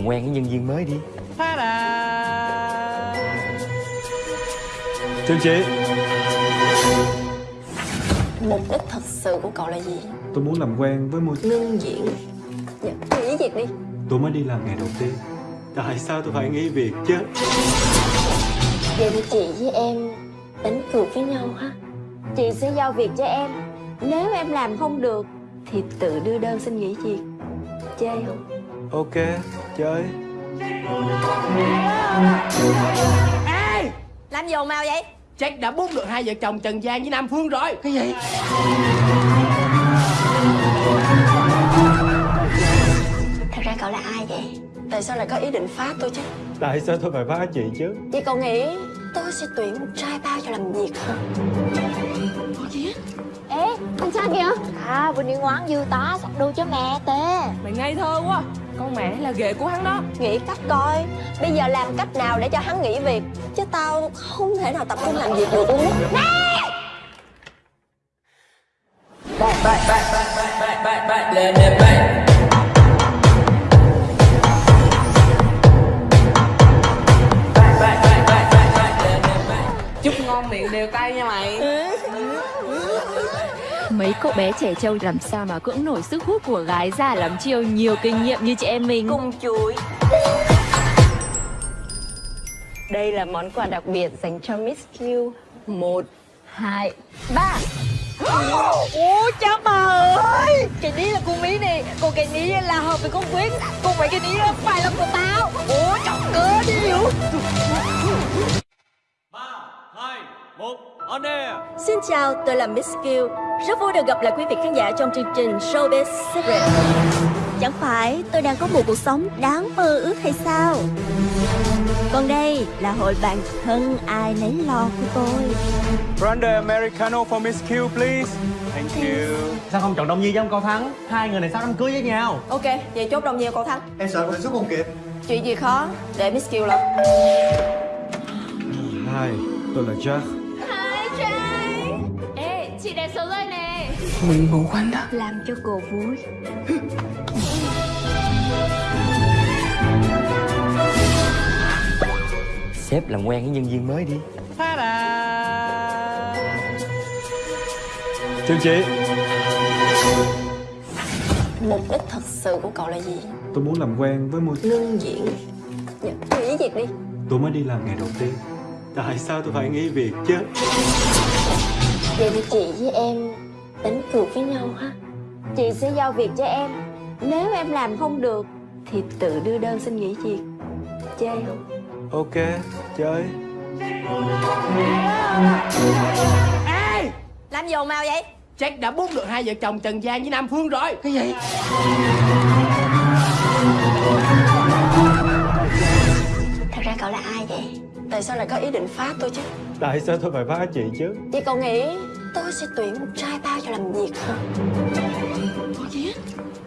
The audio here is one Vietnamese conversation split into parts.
Làm quen với nhân viên mới đi. Trương chị. Mục đích thật sự của cậu là gì? Tôi muốn làm quen với môi Ngưng diễn. Dạ, nghỉ việc đi. Tôi mới đi làm ngày đầu tiên. Tại sao tôi phải nghỉ việc chứ? Vậy thì chị với em đánh cược với nhau ha. Chị sẽ giao việc cho em. Nếu em làm không được Thì tự đưa đơn xin nghỉ việc. Chơi không? Ok, chơi Ê Làm gì ồn ào vậy? Jack đã bút được hai vợ chồng Trần Giang với Nam Phương rồi Cái gì Thật ra cậu là ai vậy? Tại sao lại có ý định phá tôi chứ? Tại sao tôi phải phá chị chứ Vậy cậu nghĩ tôi sẽ tuyển một trai bao cho làm việc hả? Ê, anh sao kìa À, vừa đi ngoan dư tá sắp đu cho mẹ tê Mày ngây thơ quá Con mẹ là ghệ của hắn đó Nghĩ cách coi Bây giờ làm cách nào để cho hắn nghỉ việc Chứ tao không thể nào tập trung làm việc được luôn á Chúc ngon miệng đều tay nha mày Mấy cậu bé trẻ trâu làm sao mà cưỡng nổi sức hút của gái già lắm chiêu. Nhiều kinh nghiệm như chị em mình. Cung chuối. Đây là món quà đặc biệt dành cho Miss Q. Một, hai, ba. Ủa cha bà ơi. Cái ní là con mí nè. Còn cái ní là hợp với con Quyết Còn mấy cái ní là phải là của tao. Ủa chọc cơ đi hiểu Xin chào, tôi là Miss Q Rất vui được gặp lại quý vị khán giả trong chương trình Showbiz Secret. Chẳng phải tôi đang có một cuộc sống đáng mơ ước hay sao? Còn đây là hội bạn thân ai nấy lo của tôi. Grande Americano for Miss Q please. Thank you. Sao không chọn Đông Nhi với ông Cao Thắng? Hai người này sắp đám cưới với nhau? Ok, vậy chốt đồng nhiều cậu Thắng. Em sợ mình xuất không kịp. Chuyện gì khó, để Miss Q lo Hi, tôi là Jack chị đẹp xấu rồi nè. Mình ngủ quanh đó Làm cho cô vui. Sếp làm quen với nhân viên mới đi. Trương chị Mục đích thật sự của cậu là gì? Tôi muốn làm quen với môi Ngưng diễn dạ, Nghỉ việc đi. Tôi mới đi làm ngày đầu tiên. Tại sao tôi phải nghỉ việc chứ Vậy thì chị với em đánh cược với nhau ha Chị sẽ giao việc cho em Nếu em làm không được Thì tự đưa đơn xin nghỉ việc Chơi không? Ok, chơi Ê Làm gì ào vậy? Jack đã bút được hai vợ chồng Trần Giang với Nam Phương rồi Cái gì Thật ra cậu là ai vậy? Tại sao lại có ý định phá tôi chứ? Tại sao tôi phải phá chị chứ Vậy cậu nghĩ tôi sẽ tuyển một trai bao cho làm việc hả?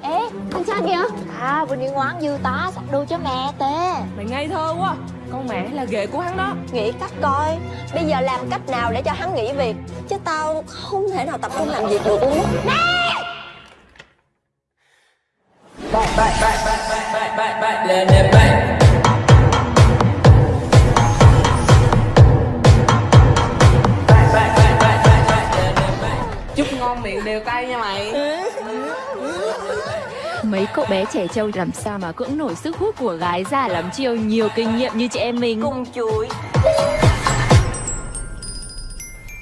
Ê, anh sao kìa À, vừa đi ngoan dư tá sắp đu cho mẹ tê Mày ngây thơ quá Con mẹ là ghệ của hắn đó Nghĩ cách coi Bây giờ làm cách nào để cho hắn nghỉ việc Chứ tao không thể nào tập trung làm việc được luôn á Chúc đều tay nha mày. Mấy cậu bé trẻ trâu làm sao mà cưỡng nổi sức hút của gái già lắm chiêu nhiều kinh nghiệm như chị em mình. Cung chuối.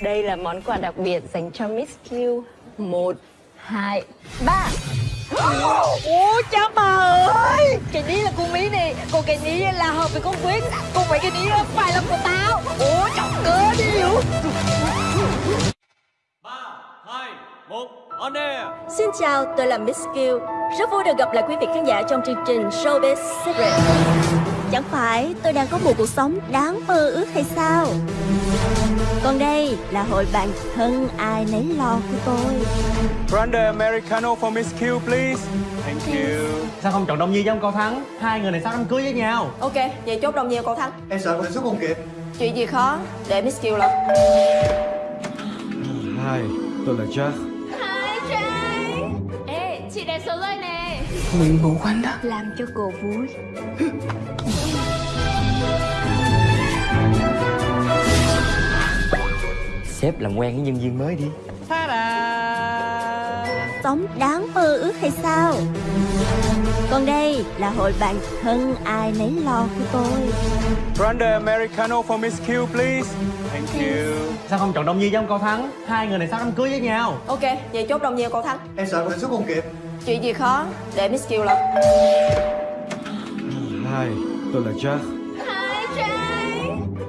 Đây là món quà đặc biệt dành cho Miss Q. Một, hai, ba. Ủa cha bà ơi! Cái ní là con mí nè. Còn cái ní là hợp với con Quyết Còn mấy cái ní là phải là của tao. Ủa chọc cơ đi hiểu Xin chào, tôi là Miss Q Rất vui được gặp lại quý vị khán giả trong chương trình Showbiz Secret. Chẳng phải tôi đang có một cuộc sống đáng mơ ước hay sao? Còn đây là hội bạn thân ai nấy lo của tôi. Grande Americano for Miss Q please. Thank you. Sao không chọn Đông Nhi với ông Cao Thắng? Hai người này sắp đám cưới với nhau? Ok, vậy chốt đồng nhiều cậu Thắng. Em sợ mình xuất không kịp. Chuyện gì khó, để Miss Q lo Hi, tôi là Jack chị đẹp xấu rồi nè. Nguyện vụ của anh đó. Làm cho cô vui. Sếp làm quen với nhân viên mới đi Sống đáng mơ ước hay sao? Còn đây là hội bạn thân ai nấy lo của tôi. Grande Americano for Miss Q, please. Thank you. Sao không chọn Đông Nhi với ông Cao Thắng? Hai người này sắp đám cưới với nhau? Ok, vậy chốt đồng nhiều cậu Thắng. Em sợ mình xuất không kịp. Chuyện gì khó để Miss Kill lo? Hi, tôi là Jack.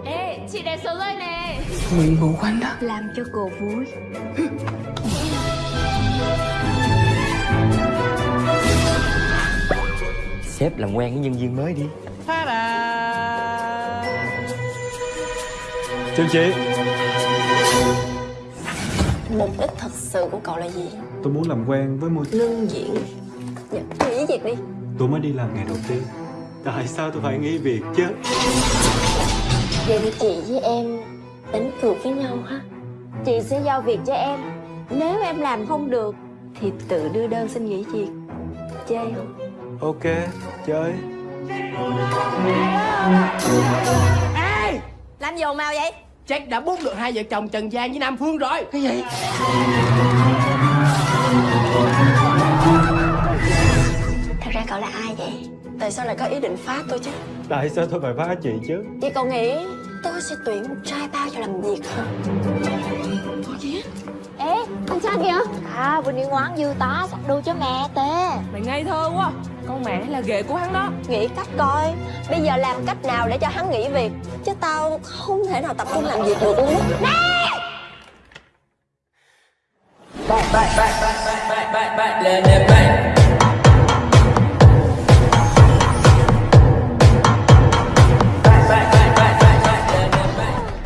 Ê, chị đẹp số rồi nè. Nguyện vụ của anh đó. Làm cho cô vui Sếp làm quen với nhân viên mới đi Chào chị. Mục đích thật sự của cậu là gì? Tôi muốn làm quen với một... Ngưng diễn dạ, Nghỉ việc đi Tôi mới đi làm ngày đầu tiên. Tại sao tôi phải nghỉ việc chứ? Vậy thì chị với em đánh cược với nhau ha Chị sẽ giao việc cho em Nếu em làm không được Thì tự đưa đơn xin nghỉ việc Chơi không? Ok, chơi. Làm gì ồn ào vậy Jack đã bút được hai vợ chồng Trần Giang với Nam Phương rồi Cái gì? Thật ra cậu là ai vậy? Tại sao lại có ý định phá tôi chứ? Tại sao tôi phải phá chị chứ? Chị cậu nghĩ tôi sẽ tuyển một trai bao cho làm việc hả? Ê, anh cha kìa À, vừa đi ngoan dư tá sắp đu cho mẹ tê Mày ngây thơ quá Con mẹ là ghệ của hắn đó Nghĩ cách coi Bây giờ làm cách nào để cho hắn nghỉ việc Chứ tao không thể nào tập trung làm việc được luôn á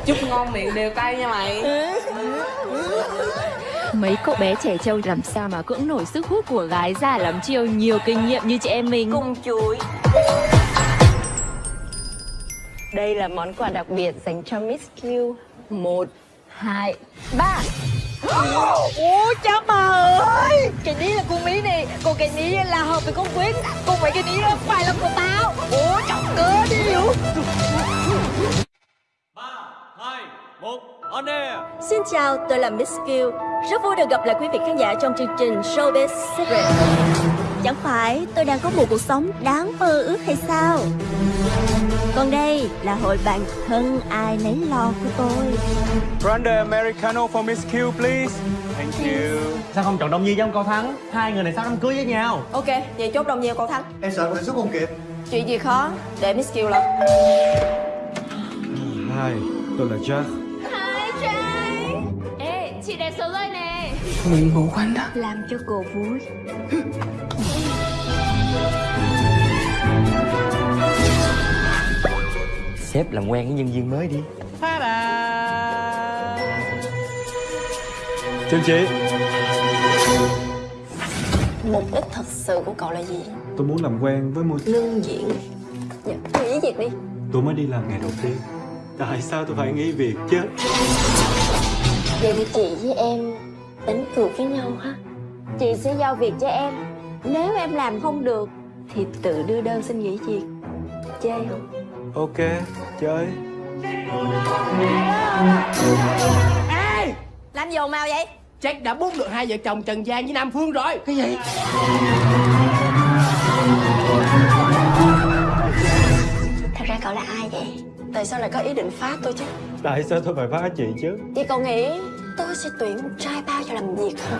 Chúc ngon miệng đều tay nha mày Cậu bé trẻ trâu làm sao mà cưỡng nổi sức hút của gái già lắm chiêu. Nhiều kinh nghiệm như chị em mình. Cùng chuối Đây là món quà đặc biệt dành cho Miss Q. Một, hai, ba. Ủa cha bà ơi. Cái ní là con mí này. Còn cái ní là hợp với con Quyết Còn mấy cái ní là phải là của tao. Ủa chọc cơ đi. Hiểu Xin chào, tôi là Miss Kill. Rất vui được gặp lại quý vị khán giả trong chương trình Showbiz Secret. Chẳng phải tôi đang có một cuộc sống đáng mơ ước hay sao? Còn đây là hội bạn thân ai nấy lo của tôi. Grande Americano for Miss Q, please. Thank you. Sao không chọn Đông Nhi với ông Cao Thắng? Hai người này sắp đám cưới với nhau? Ok, vậy chốt đồng nhiều cậu Thắng. Em sợ mình xuất không kịp. Chuyện gì khó để Miss Kill lo Hi, tôi là Jack. Chị đẹp số rồi nè Nguyện vụ của anh đó Làm cho cô vui Sếp làm quen với nhân viên mới đi Chào chị. Mục đích thật sự của cậu là gì? Tôi muốn làm quen với một... Ngưng diễn dạ, Nghỉ việc đi Tôi mới đi làm ngày đầu tiên. Tại sao tôi phải nghỉ việc chứ? Vậy thì chị với em đánh cược với nhau ha Chị sẽ giao việc cho em Nếu em làm không được Thì tự đưa đơn xin nghỉ việc Chơi không? Ok, chơi. Làm gì ồn ào vậy Jack đã bút được hai vợ chồng Trần Giang với Nam Phương rồi Cái gì? Thật ra cậu là ai vậy? Tại sao lại có ý định phá tôi chứ? Tại sao tôi phải phá chị chứ? Chị cậu nghĩ tôi sẽ tuyển một trai bao cho làm việc hả?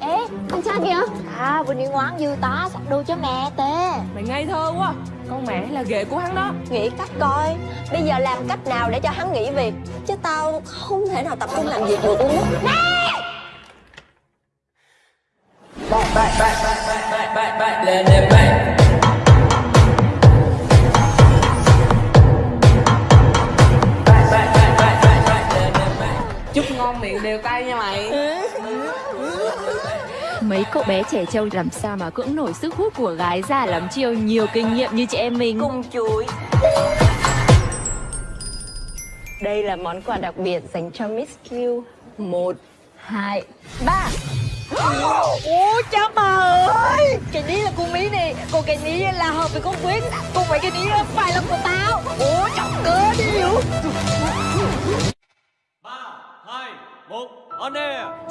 Ê, anh cha kìa À, vừa đi ngoan dư tá sắp đu cho mẹ tê Mày ngây thơ quá Con mẹ là ghệ của hắn đó Nghĩ cách coi Bây giờ làm cách nào để cho hắn nghỉ việc Chứ tao không thể nào tập trung làm việc được luôn á Chúc cậu bé trẻ trâu làm sao mà cưỡng nổi sức hút của gái già lắm chiêu? Nhiều kinh nghiệm như chị em mình. Cùng chuối Đây là món quà đặc biệt dành cho Miss Q. Một, hai, ba. Ủa cha bà cái ní là hợp với con quyết Còn mấy cái ní phải là của tao. Ủa chọc cơ đi hiểu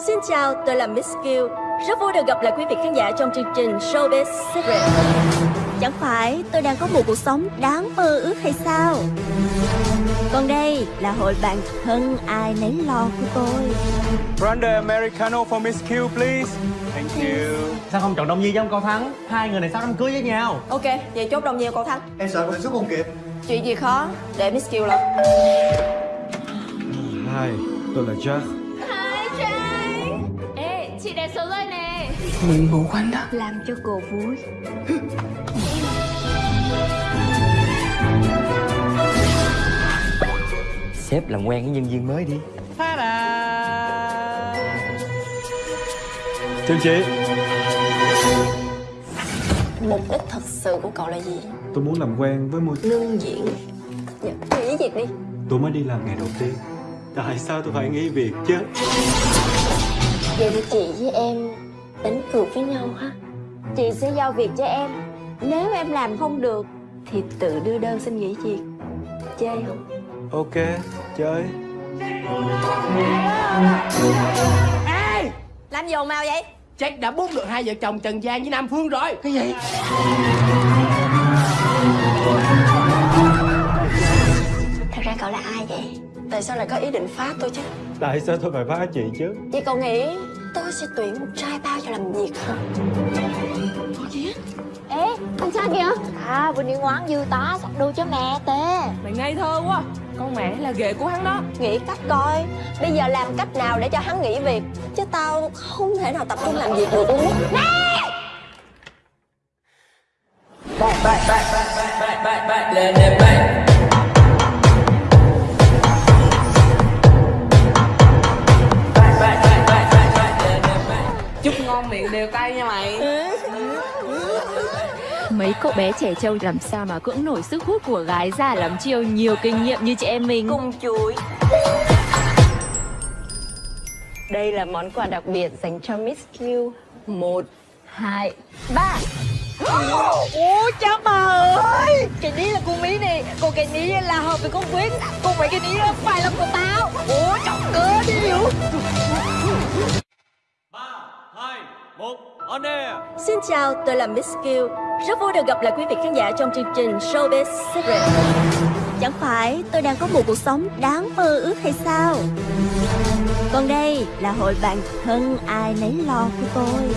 Xin chào, tôi là Miss Kill. Rất vui được gặp lại quý vị khán giả trong chương trình Showbiz Secret. Chẳng phải tôi đang có một cuộc sống đáng mơ ước hay sao? Còn đây là hội bạn thân ai nấy lo của tôi. Grande Americano for Miss Q, please. Thank you. Sao không chọn Đông Nhi với ông Cao Thắng? Hai người này sắp đám cưới với nhau? Ok, vậy chốt đồng nhiều cậu Thắng. Em sợ con xuất không kịp. Chuyện gì khó, để Miss Kill lo Hi, tôi là Jack chị đẹp số rồi nè. Làm cho cô vui. Sếp làm quen với nhân viên mới đi. Chào chị. Mục đích thật sự của cậu là gì? Tôi muốn làm quen với môi Ngưng diễn dạ, Nghỉ việc đi. Tôi mới đi làm ngày đầu tiên. Tại sao tôi phải nghỉ việc chứ Vậy thì chị với em đánh cược với nhau ha. Chị sẽ giao việc cho em. Nếu em làm không được Thì tự đưa đơn xin nghỉ việc. Chơi không? Ok, chơi. Làm gì ồn ào vậy? Jack đã bút được hai vợ chồng Trần Giang với Nam Phương rồi. Cái gì? Cậu là ai vậy? Tại sao lại có ý định phá tôi chứ? Tại sao tôi phải phá chị chứ Chị cậu nghĩ tôi sẽ tuyển một trai bao cho làm việc không? Ê, anh sao kìa? À, vừa đi ngoan dư tá sắp đu cho mẹ tê Mày ngây thơ quá Con mẹ là ghệ của hắn đó Nghĩ cách coi Bây giờ làm cách nào để cho hắn nghỉ việc Chứ tao không thể nào tập trung làm việc được luôn á Chúc ngon miệng đều tay nha mày. Mấy cậu bé trẻ trâu làm sao mà cưỡng nổi sức hút của gái già lắm chiêu? Nhiều kinh nghiệm như chị em mình. Cùng chuối. Đây là món quà đặc biệt dành cho Miss Q. Một, hai, ba. Ủa cha bà ơi! Cái ní là con Mỹ này Còn cái ní là hợp với con quyết Còn mấy cái ní phải là của tao. Ủa chọc cơ đi hiểu Xin chào, tôi là Miss Kill. Rất vui được gặp lại quý vị khán giả trong chương trình Showbiz Secret. Chẳng phải tôi đang có một cuộc sống đáng mơ ước hay sao? Còn đây là hội bạn thân ai nấy lo của tôi.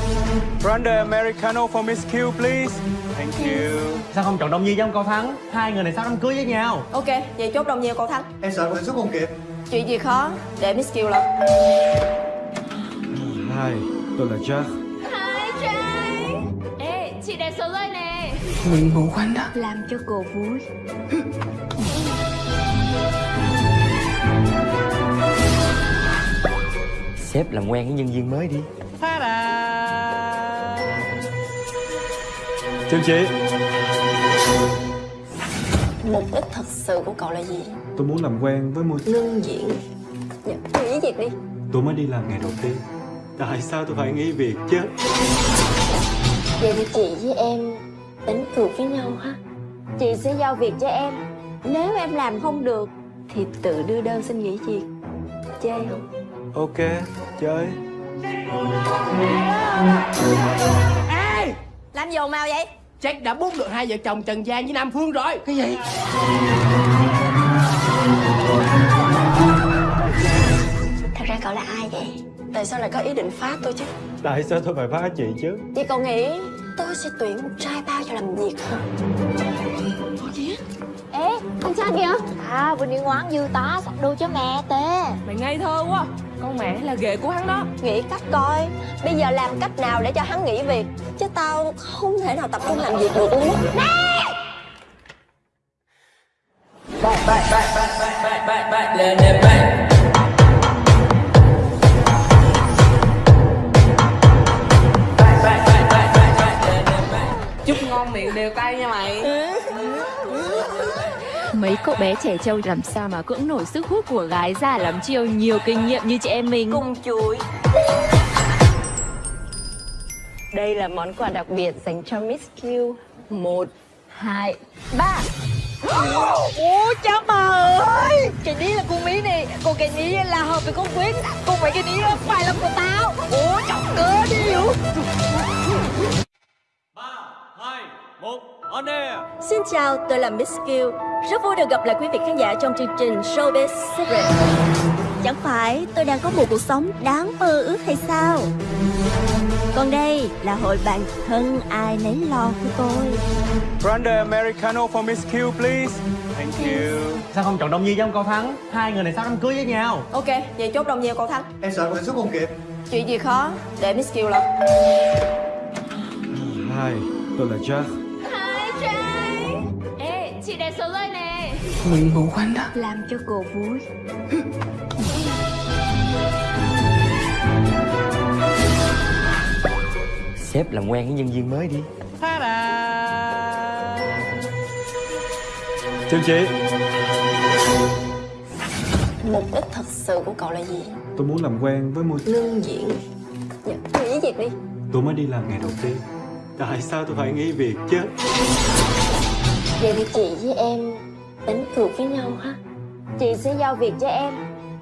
Grande Americano for Miss Q, please. Thank you. Sao không chọn Đông Nhi với ông Cao Thắng? Hai người này sắp đám cưới với nhau? Ok, vậy chốt đồng nhiều cậu Thắng. Em sợ con xuất không kịp Chuyện gì khó, để Miss Kill lo Hi, tôi là Jack Ê, chị đẹp số rồi nè Làm cho cô vui. Sếp làm quen với nhân viên mới đi. Chào chị. Mục đích thật sự của cậu là gì? Tôi muốn làm quen với môi Ngưng diễn. Dạ, Nghỉ việc đi. Tôi mới đi làm ngày đầu tiên. Tại sao tôi phải nghỉ việc chứ Vậy thì chị với em đánh cược với nhau ha Chị sẽ giao việc cho em Nếu em làm không được Thì tự đưa đơn xin nghỉ việc Chơi không? Ok, chơi Làm gì ồn ào vậy? Jack đã bút được hai vợ chồng Trần Giang với Nam Phương rồi Cái gì? Thật ra cậu là ai vậy? Tại sao lại có ý định phá tôi chứ? Tại sao tôi phải phá chị chứ Chị cậu nghĩ tôi sẽ tuyển một trai bao cho làm việc không? Ê, anh sao kìa? À, vừa đi ngoan dư tá sắp đu cho mẹ tê Mày ngây thơ quá Con mẹ là ghệ của hắn đó Nghĩ cách coi Bây giờ làm cách nào để cho hắn nghỉ việc Chứ tao không thể nào tập trung làm việc được luôn á Chúc đều tay nha mày. Mấy cậu bé trẻ trâu làm sao mà cưỡng nổi sức hút của gái già lắm chiêu? Nhiều kinh nghiệm như chị em mình. Cùng chuối. Đây là món quà đặc biệt dành cho Miss Q. Một, hai, ba. Ủa cha bà ơi! Cái ní là con mí này Còn cái ní là hợp với con Quyết Còn mấy cái ní phải là của tao. Ủa chọc cơ đi hiểu Xin chào, tôi là Miss Kill. Rất vui được gặp lại quý vị khán giả trong chương trình Showbiz Secret. Chẳng phải tôi đang có một cuộc sống đáng mơ ước hay sao? Còn đây là hội bạn thân ai nấy lo của tôi. Grande Americano for Miss Q, please. Thank you. Sao không chọn Đông Nhi với ông Cao Thắng Hai người này sắp đám cưới với nhau Ok, vậy chốt đồng nhiều cậu Thắng Em sợ con xuất không kịp Chuyện gì khó, để Miss Kill lo Hi, tôi là Jack chị đẹp số rồi nè. Làm cho cô vui. Sếp làm quen với nhân viên mới đi. Chào chị. Mục đích thật sự của cậu là gì? Tôi muốn làm quen với một Lương diễn dạ, Nghỉ việc đi. Tôi mới đi làm ngày đầu tiên. Tại sao tôi phải nghỉ việc chứ Vậy thì chị với em đánh cược với nhau ha Chị sẽ giao việc cho em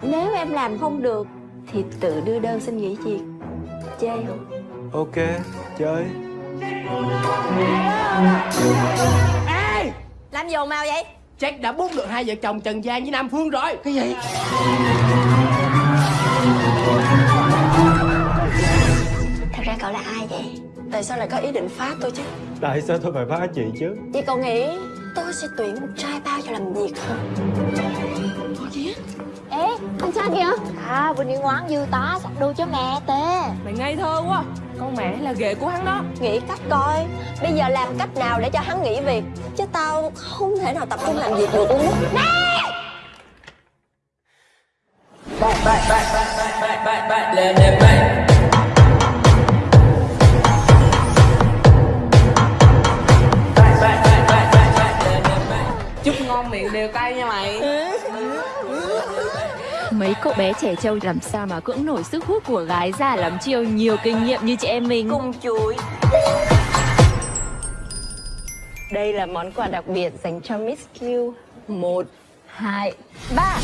Nếu em làm không được Thì tự đưa đơn xin nghỉ việc Chơi không? Ok, chơi. Ê, làm gì ào vậy? Jack đã bút được hai vợ chồng Trần Giang với Nam Phương rồi Cái gì? Thật ra cậu là ai vậy? Tại sao lại có ý định phá tôi chứ? Tại sao tôi phải phá chị chứ Chị cậu nghĩ tôi sẽ tuyển một trai bao cho làm việc không? Ê, anh cha kìa À, vừa đi ngoan dư tá sắp đôi cho mẹ tê Mày ngây thơ quá Con mẹ là ghệ của hắn đó Nghĩ cách coi Bây giờ làm cách nào để cho hắn nghỉ việc Chứ tao không thể nào tập trung làm việc được luôn á Chúc Cậu bé trẻ trâu làm sao mà cưỡng nổi sức hút của gái già lắm chiêu. Nhiều kinh nghiệm như chị em mình. Cùng chuối Đây là món quà đặc biệt dành cho Miss Q. Một, hai, ba.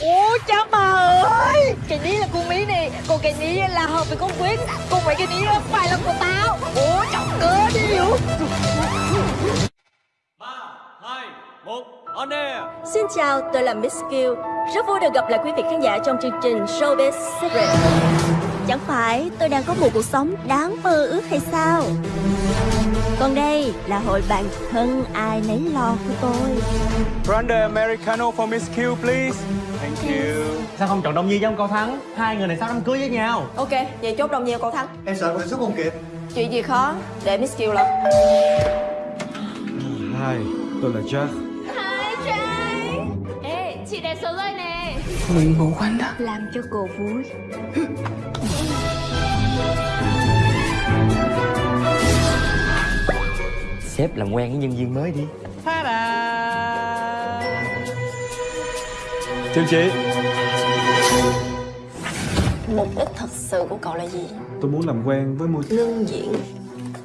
Ủa cha bà ơi. Cái ní là con mí này. Còn cái ní là hợp với con Quyết Còn mấy cái ní phải là của tao. Ủa chọc cơ đi. Hiểu Xin chào, tôi là Miss Kill. Rất vui được gặp lại quý vị khán giả trong chương trình Showbiz Secret. Chẳng phải tôi đang có một cuộc sống đáng mơ ước hay sao? Còn đây là hội bạn thân ai nấy lo của tôi. Grande Americano for Miss Q, please. Thank you. Sao không chọn Đông Nhi với ông Cao Thắng Hai người này sắp đám cưới với nhau Ok, vậy chốt đồng nhiều cậu Thắng Em sợ con xuất không kịp Chuyện gì khó, để Miss Kill lo Hi, tôi là Jack chị đẹp số rồi nè. Làm cho cô vui. Sếp làm quen với nhân viên mới đi. Chào chị Mục đích thật sự của cậu là gì? Tôi muốn làm quen với một Lương diễn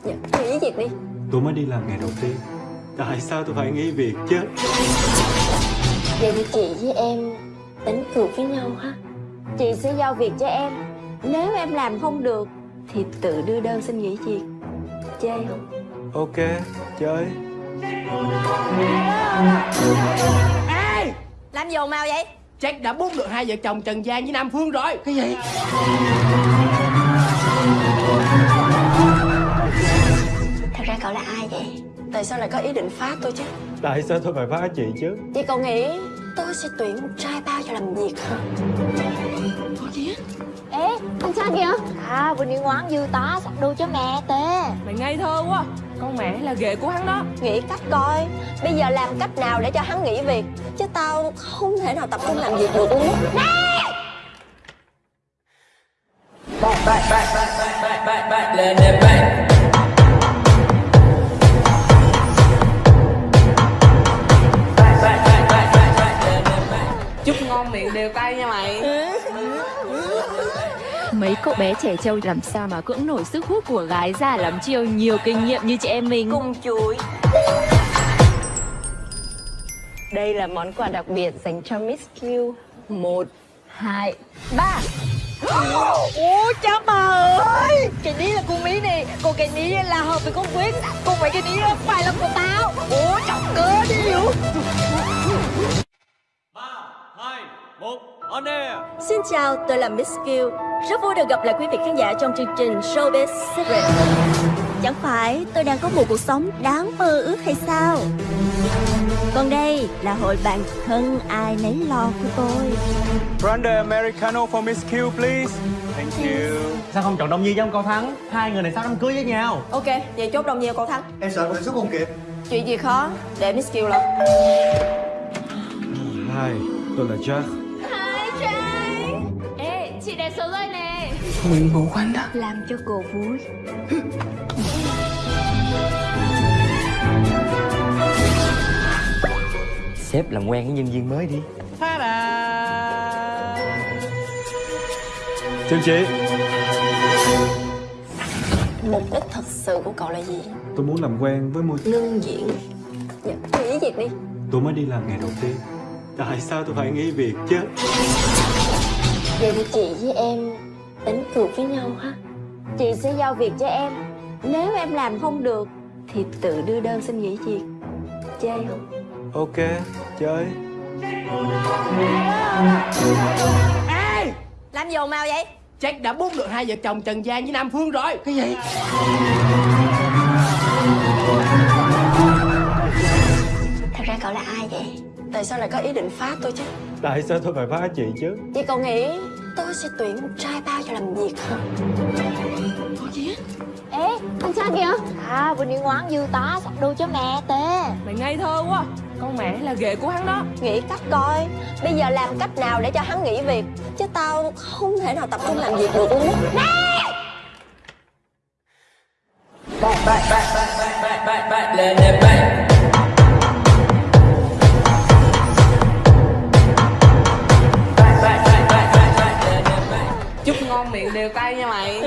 dạ, Nghỉ việc đi. Tôi mới đi làm ngày đầu tiên. Tại sao tôi phải nghỉ việc chứ Vậy thì chị với em đánh cược với nhau ha Chị sẽ giao việc cho em Nếu em làm không được Thì tự đưa đơn xin nghỉ việc Chơi không? Ok, chơi. Ê, làm gì ồn ào vậy? Jack đã bút được hai vợ chồng Trần Giang với Nam Phương rồi Cái gì? Thật ra cậu là ai vậy? Tại sao lại có ý định phá tôi chứ? Tại sao tôi phải phá chị chứ Chị cậu nghĩ tôi sẽ tuyển một trai bao cho làm việc không? Ê, anh cha kìa À, vừa đi ngoan dư tá sắp đôi cho mẹ tê Mày ngây thơ quá Con mẹ là ghệ của hắn đó Nghĩ cách coi Bây giờ làm cách nào để cho hắn nghỉ việc Chứ tao không thể nào tập trung làm việc được luôn á Chúc ngon miệng đều tay nha mày. Mấy cậu bé trẻ trâu làm sao mà cưỡng nổi sức hút của gái già lắm chiêu? Nhiều kinh nghiệm như chị em mình. Cùng chuối. Đây là món quà đặc biệt dành cho Miss Q. Một, hai, ba. Ủa cha bà ơi! Cái ní là con mí này Còn cái ní là hợp với con Quyết Còn mấy cái ní phải là của tao. Ủa chọc cơ đi. Hiểu Xin chào, tôi là Miss Q Rất vui được gặp lại quý vị khán giả trong chương trình Showbiz Secret. Chẳng phải tôi đang có một cuộc sống đáng mơ ước hay sao? Còn đây là hội bạn thân ai nấy lo của tôi. Grande Americano for Miss Q, please. Thank you. Sao không chọn Đông Nhi với ông Cao Thắng? Hai người này sắp đám cưới với nhau? Ok, vậy chốt đồng nhiều cậu Thắng. Em sợ em xuất không kịp. Chuyện gì khó để Miss Kiều lo Hai, tôi là Jack Ê, chị đẹp số rồi nè Làm cho cô vui. Sếp làm quen với nhân viên mới đi. Chào chị Mục đích thật sự của cậu là gì? Tôi muốn làm quen với môi Ngưng diễn. Dạ, nghỉ việc đi. Tôi mới đi làm ngày đầu tiên. Tại sao tôi phải nghỉ việc chứ Vậy thì chị với em đánh cược với nhau ha? Chị sẽ giao việc cho em. Nếu em làm không được Thì tự đưa đơn xin nghỉ việc. Chơi không? Ok, chơi. Ê! Làm gì ồn ào vậy? Jack đã bút được hai vợ chồng Trần Giang với Nam Phương rồi. Cái gì? Thật ra cậu là ai vậy? Tại sao lại có ý định phá tôi chứ? Tại sao tôi phải phá chị chứ Chị cậu nghĩ tôi sẽ tuyển một trai bao cho làm việc hả? Ê, anh cha kìa À, vừa đi ngoan dư tá sắp đôi cho mẹ tê Mày ngây thơ quá Con mẹ là ghệ của hắn đó Nghĩ cách coi Bây giờ làm cách nào để cho hắn nghỉ việc Chứ tao không thể nào tập trung làm việc được luôn á Chúc ngon miệng đều tay nha mày.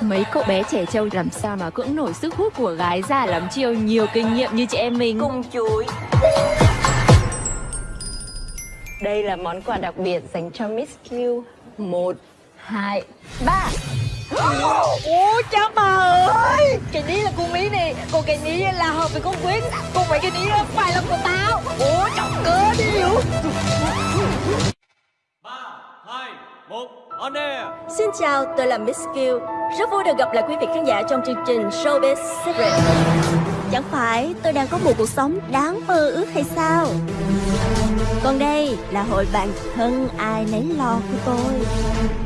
Mấy cậu bé trẻ trâu làm sao mà cưỡng nổi sức hút của gái già lắm chiêu? Nhiều kinh nghiệm như chị em mình. Cùng chuối. Đây là món quà đặc biệt dành cho Miss Q. Một, hai, ba. Ủa cha bà ơi. Cái ní là con mí này. Còn cái ní là hợp với con Quyết Còn mấy cái ní phải là của tao. Ủa chọc cơ đi hiểu Xin chào, tôi là Miss Q Rất vui được gặp lại quý vị khán giả trong chương trình Showbiz Secret. Chẳng phải tôi đang có một cuộc sống đáng mơ ước hay sao? Còn đây là hội bạn thân ai nấy lo của tôi.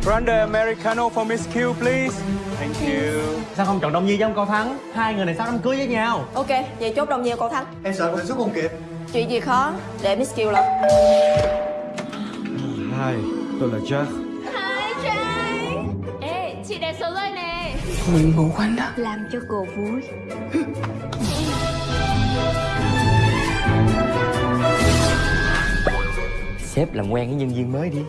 Grande Americano for Miss Q, please. Thank you. Sao không chọn Đông Nhi với ông Cao Thắng? Hai người này sắp đám cưới với nhau? Ok, vậy chốt đồng nhiều cậu Thắng. Em sợ em xuất không kịp Chuyện gì khó để Miss Kiều lo Hai, tôi là Jack chị đẹp số rồi nè. Làm cho cô vui. Sếp làm quen với nhân viên mới đi.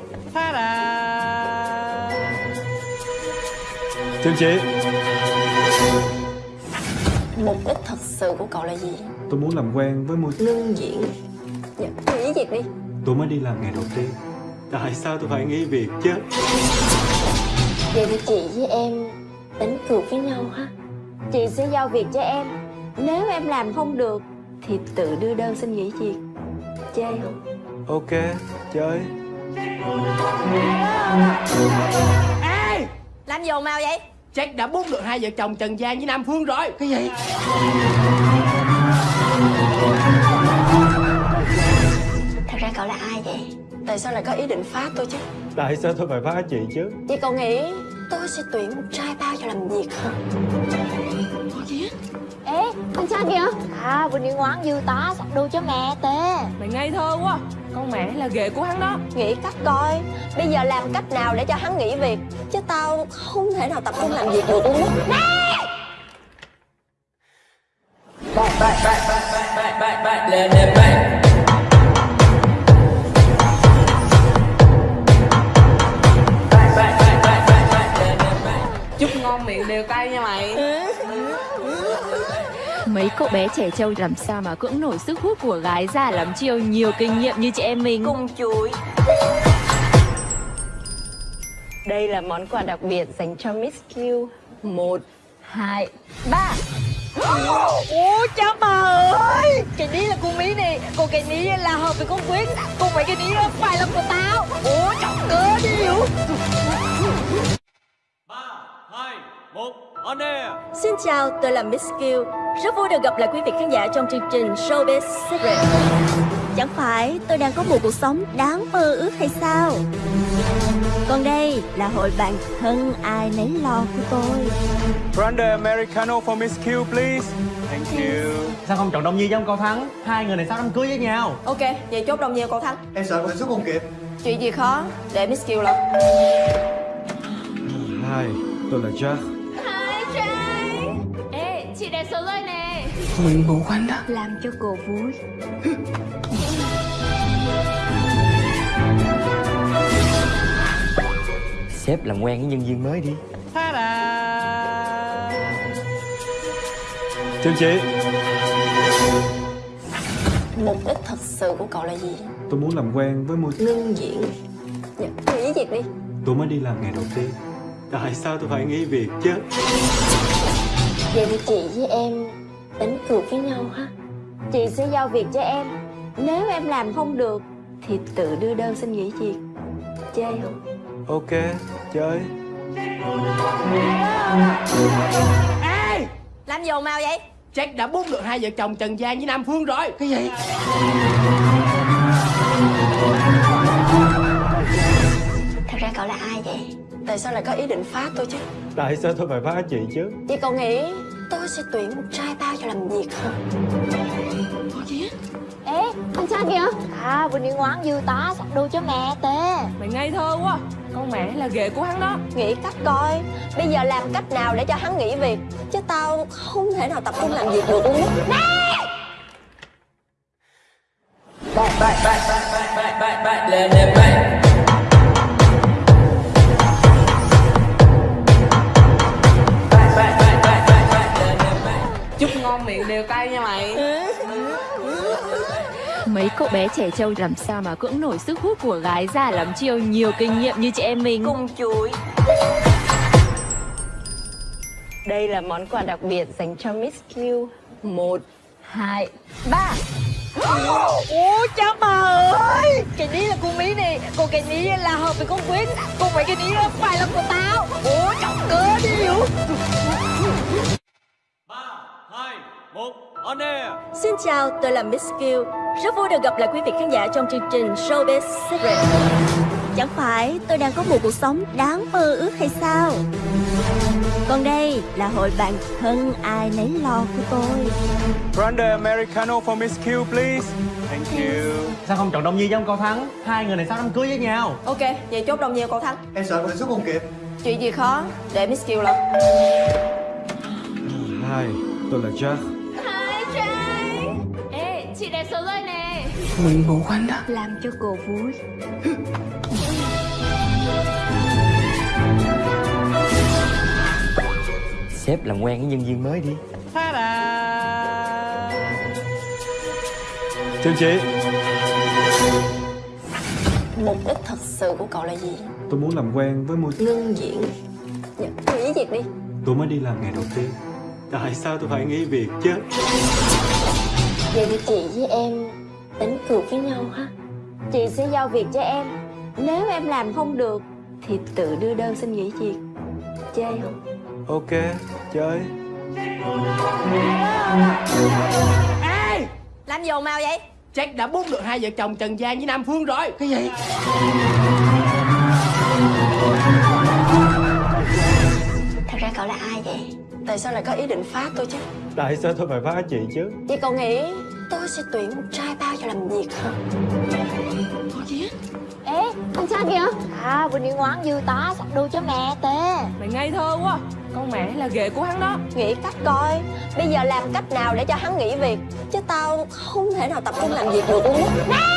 Chào chị. Mục đích thật sự của cậu là gì? Tôi muốn làm quen với môi Ngưng diễn. Dạ, nghỉ việc đi. Tôi mới đi làm ngày đầu tiên. Tại sao tôi phải nghỉ việc chứ Vậy thì chị với em đánh cược với nhau ha. Chị sẽ giao việc cho em. Nếu em làm không được Thì tự đưa đơn xin nghỉ việc. Chơi không? Ok, chơi. Ê! Làm gì ồn ào vậy? Jack đã bút được hai vợ chồng Trần Giang với Nam Phương rồi. Cái gì? Thật ra cậu là ai vậy? Tại sao lại có ý định phá tôi chứ? Tại sao tôi phải phá chị chứ? Chị cậu nghĩ tôi sẽ tuyển một trai bao cho làm việc hả? Ê, anh cha kìa À, vừa đi ngoan dư tá sắp đôi cho mẹ tê Mày ngây thơ quá Con mẹ là ghệ của hắn đó Nghĩ cách coi Bây giờ làm cách nào để cho hắn nghỉ việc Chứ tao không thể nào tập trung làm việc được luôn á đều cay nha mày. Mấy cậu bé trẻ trâu làm sao mà cưỡng nổi sức hút của gái già lắm chiêu? Nhiều kinh nghiệm như chị em mình. Cung chuối. Đây là món quà đặc biệt dành cho Miss Q. Một, hai, ba. Ủa cha bà ơi! Cái ní là con mí này Còn cái ní là hợp với con Quyết Còn mấy cái ní phải là của tao. Ủa chọc cơ đi hiểu Xin chào, tôi là Miss Q Rất vui được gặp lại quý vị khán giả trong chương trình Showbiz Secret. Chẳng phải tôi đang có một cuộc sống đáng mơ ước hay sao? Còn đây là hội bạn thân ai nấy lo của tôi. Grande Americano for Miss Q, please. Thank you. Sao không chọn Đông Nhi với ông Cao Thắng? Hai người này sắp đám cưới với nhau? Ok, vậy chốt đồng nhiều cậu Thắng. Em sợ cảm xúc không kịp. Chuyện gì khó, để Miss Kiều lo Hai, tôi là Jack chị đẹp số rồi nè. Làm cho cô vui. Sếp làm quen với nhân viên mới đi. Chào chị Mục đích thật sự của cậu là gì? Tôi muốn làm quen với môi Ngưng diễn. Dạ, nghỉ việc đi. Tôi mới đi làm ngày đầu tiên. Tại sao tôi phải nghỉ việc chứ Vậy thì chị với em đánh cược với nhau ha Chị sẽ giao việc cho em Nếu em làm không được Thì tự đưa đơn xin nghỉ việc Chơi không? Ok, chơi Ê, Làm gì ào vậy? Jack đã bút được hai vợ chồng Trần Giang với Nam Phương rồi Cái gì? Thật ra cậu là ai vậy? Tại sao lại có ý định phá tôi chứ? Tại sao tôi phải phá chị chứ Chị cậu nghĩ tôi sẽ tuyển một trai bao cho làm việc không? Ê, anh trai kìa À, vừa đi ngoan dư tá sắp đôi cho mẹ tê Mày ngây thơ quá Con mẹ là ghệ của hắn đó Nghĩ cách coi Bây giờ làm cách nào để cho hắn nghỉ việc Chứ tao không thể nào tập trung làm việc được luôn á Chúc ngon miệng đều cay nha mày. Mấy cậu bé trẻ trâu làm sao mà cưỡng nổi sức hút của gái già lắm chiêu? Nhiều kinh nghiệm như chị em mình. Cung chuối. Đây là món quà đặc biệt dành cho Miss Q. Một, hai, ba. Ủa cha bà ơi. Cái ní là con mí này. Còn cái ní là hợp với con Quyết Còn mấy cái ní phải là của tao. Ủa chọc cơ đi hiểu Xin chào, tôi là Miss Q Rất vui được gặp lại quý vị khán giả trong chương trình Showbiz Secret. Chẳng phải tôi đang có một cuộc sống đáng mơ ước hay sao? Còn đây là hội bạn thân ai nấy lo của tôi. Grande Americano for Miss Q, please. Thank you. Sao không chọn Đông Nhi với ông Cao Thắng? Hai người này sắp đám cưới với nhau? Ok, vậy chốt đồng nhiều cậu Thắng. Em sợ cảm xúc không kịp. Chuyện gì khó, để Miss Kiều lo Hai, tôi là Jack chị đẹp số rồi nè. Làm cho cô vui. Sếp làm quen với nhân viên mới đi. Chào chị Mục đích thật sự của cậu là gì? Tôi muốn làm quen với môi Ngưng diễn. Dạ, nghỉ việc đi. Tôi mới đi làm ngày đầu tiên. Tại sao tôi phải nghỉ việc chứ Vậy thì chị với em đánh cược với nhau ha Chị sẽ giao việc cho em Nếu em làm không được Thì tự đưa đơn xin nghỉ việc Chơi không? Ok, chơi Ê, Làm gì ồn ào vậy? Jack đã bút được hai vợ chồng Trần Giang với Nam Phương rồi Cái gì? Thật ra cậu là ai vậy? Tại sao lại có ý định phá tôi chứ? Tại sao tôi phải phá chị chứ Chị cậu nghĩ tôi sẽ tuyển một trai bao cho làm việc không? Ê, anh trai kìa À, vừa đi ngoan dư tá sắp đôi cho mẹ tê Mày ngây thơ quá Con mẹ là ghệ của hắn đó Nghĩ cách coi Bây giờ làm cách nào để cho hắn nghỉ việc Chứ tao không thể nào tập trung làm việc được luôn á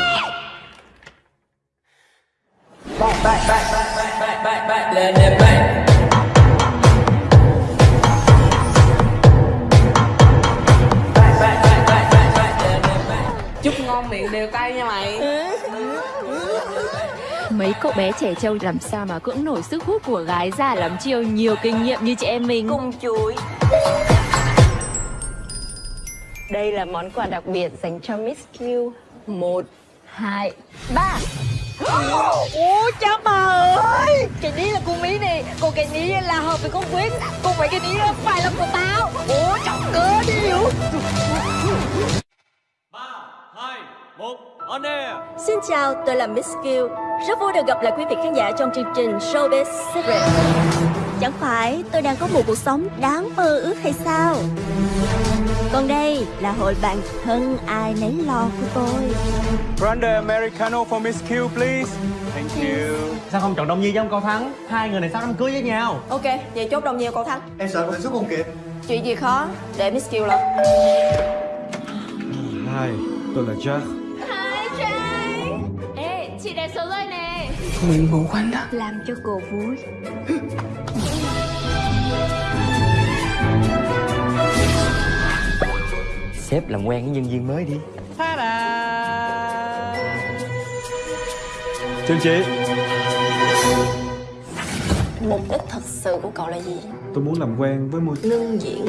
đều tay nha mày. Mấy cậu bé trẻ trâu làm sao mà cưỡng nổi sức hút của gái già lắm chiêu? Nhiều kinh nghiệm như chị em mình. Cùng chuối. Đây là món quà đặc biệt dành cho Miss Q. Một, hai, ba. Ủa cháu bà ơi! Cái ní là của Mỹ nè. Còn cái ní là hợp với con Quyến Còn mấy cái ní là phải là của tao. Ủa trọng cơ đi hiểu? Xin chào, tôi là Miss Q Rất vui được gặp lại quý vị khán giả trong chương trình Showbiz Secret. Chẳng phải tôi đang có một cuộc sống đáng mơ ước hay sao? Còn đây là hội bạn thân ai nấy lo của tôi. Grande Americano for Miss Q, please. Thank you. Sao không chọn Đông Nhi với ông Cao Thắng? Hai người này sắp đám cưới với nhau? Ok, vậy chốt đồng nhiều cậu Thắng. Em sợ phải xuất không kịp. Chuyện gì khó, để Miss Kiều lo? Hai, tôi là Jack chị đẹp số rồi nè. Làm cho cô vui. Sếp làm quen với nhân viên mới đi. Chương chị Mục đích thật sự của cậu là gì? Tôi muốn làm quen với môi Ngưng diễn.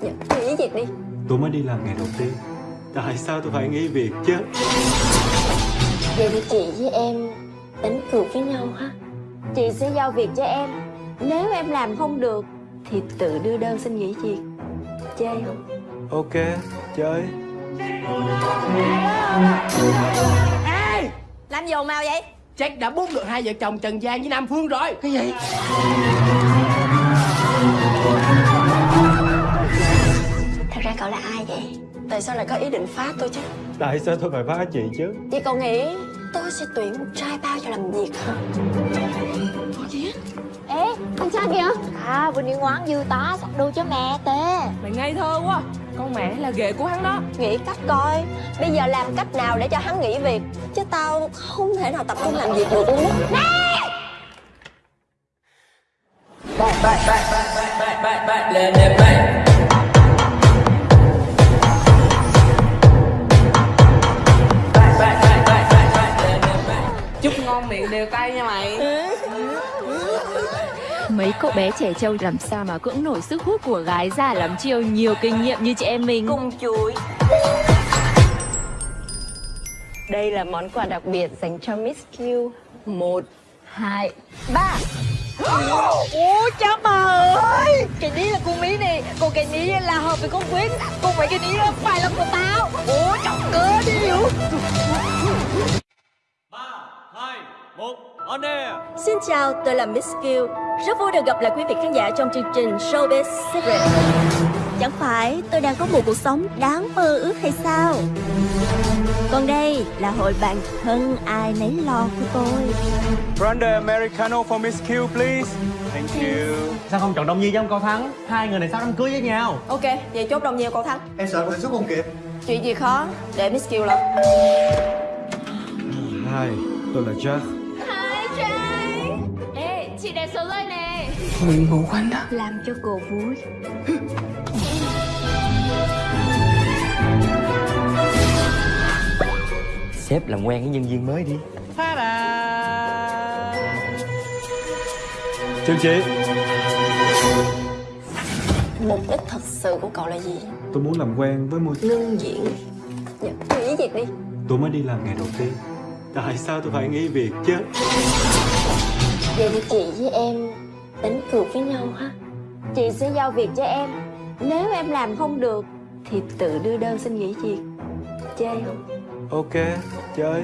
Dạ, nghỉ việc đi. Tôi mới đi làm ngày đầu tiên. Tại sao tôi phải nghỉ việc chứ Vậy thì chị với em đánh cược với nhau ha Chị sẽ giao việc cho em Nếu em làm không được Thì tự đưa đơn xin nghỉ việc Chơi không? Ok, chơi Ê, làm gì ồn ào vậy? Jack đã bút được hai vợ chồng Trần Giang với Nam Phương rồi Cái gì? Ra cậu là ai vậy? Tại sao lại có ý định phá tôi chứ? Tại sao tôi phải phá chị chứ Chị cậu nghĩ tôi sẽ tuyển một trai bao cho làm việc hả? Ê, anh cha kìa À, vừa đi ngoan dư tá sắp đôi cho mẹ tê Mày ngây thơ quá Con mẹ là ghệ của hắn đó Nghĩ cách coi Bây giờ làm cách nào để cho hắn nghỉ việc Chứ tao không thể nào tập trung làm việc được luôn á Chúc đều tay nha mày. Mấy cậu bé trẻ trâu làm sao mà cưỡng nổi sức hút của gái già lắm chiêu? Nhiều kinh nghiệm như chị em mình. Cùng chuối. Đây là món quà đặc biệt dành cho Miss Q. Một, hai, ba. Ủa cha bà ơi! Cái ní là con mí này Còn cái ní là hợp với con Quyết Còn mấy cái ní phải là của tao. Ủa chọc cơ đi hiểu Xin chào, tôi là Miss Q Rất vui được gặp lại quý vị khán giả trong chương trình Showbiz Secret. Chẳng phải tôi đang có một cuộc sống đáng mơ ước hay sao? Còn đây là hội bạn thân ai nấy lo của tôi. Grande Americano for Miss Q, please. Thank you. Sao không chọn Đông Nhi với ông Cao Thắng? Hai người này sắp đám cưới với nhau? Ok, vậy chốt đồng nhiều cậu Thắng. Em sợ phải xuất không kịp. Chuyện gì khó, để Miss Kiều lo Hai, tôi là Jack chị đẹp số rồi nè. Làm cho cô vui. Sếp làm quen với nhân viên mới đi. Chương chị Mục đích thật sự của cậu là gì? Tôi muốn làm quen với môi Ngưng diễn. Dạ, nghỉ việc đi. Tôi mới đi làm ngày đầu tiên. Tại sao tôi phải nghỉ việc chứ Vậy thì chị với em đánh cược với nhau ha Chị sẽ giao việc cho em Nếu em làm không được Thì tự đưa đơn xin nghỉ việc Chơi không? Ok, chơi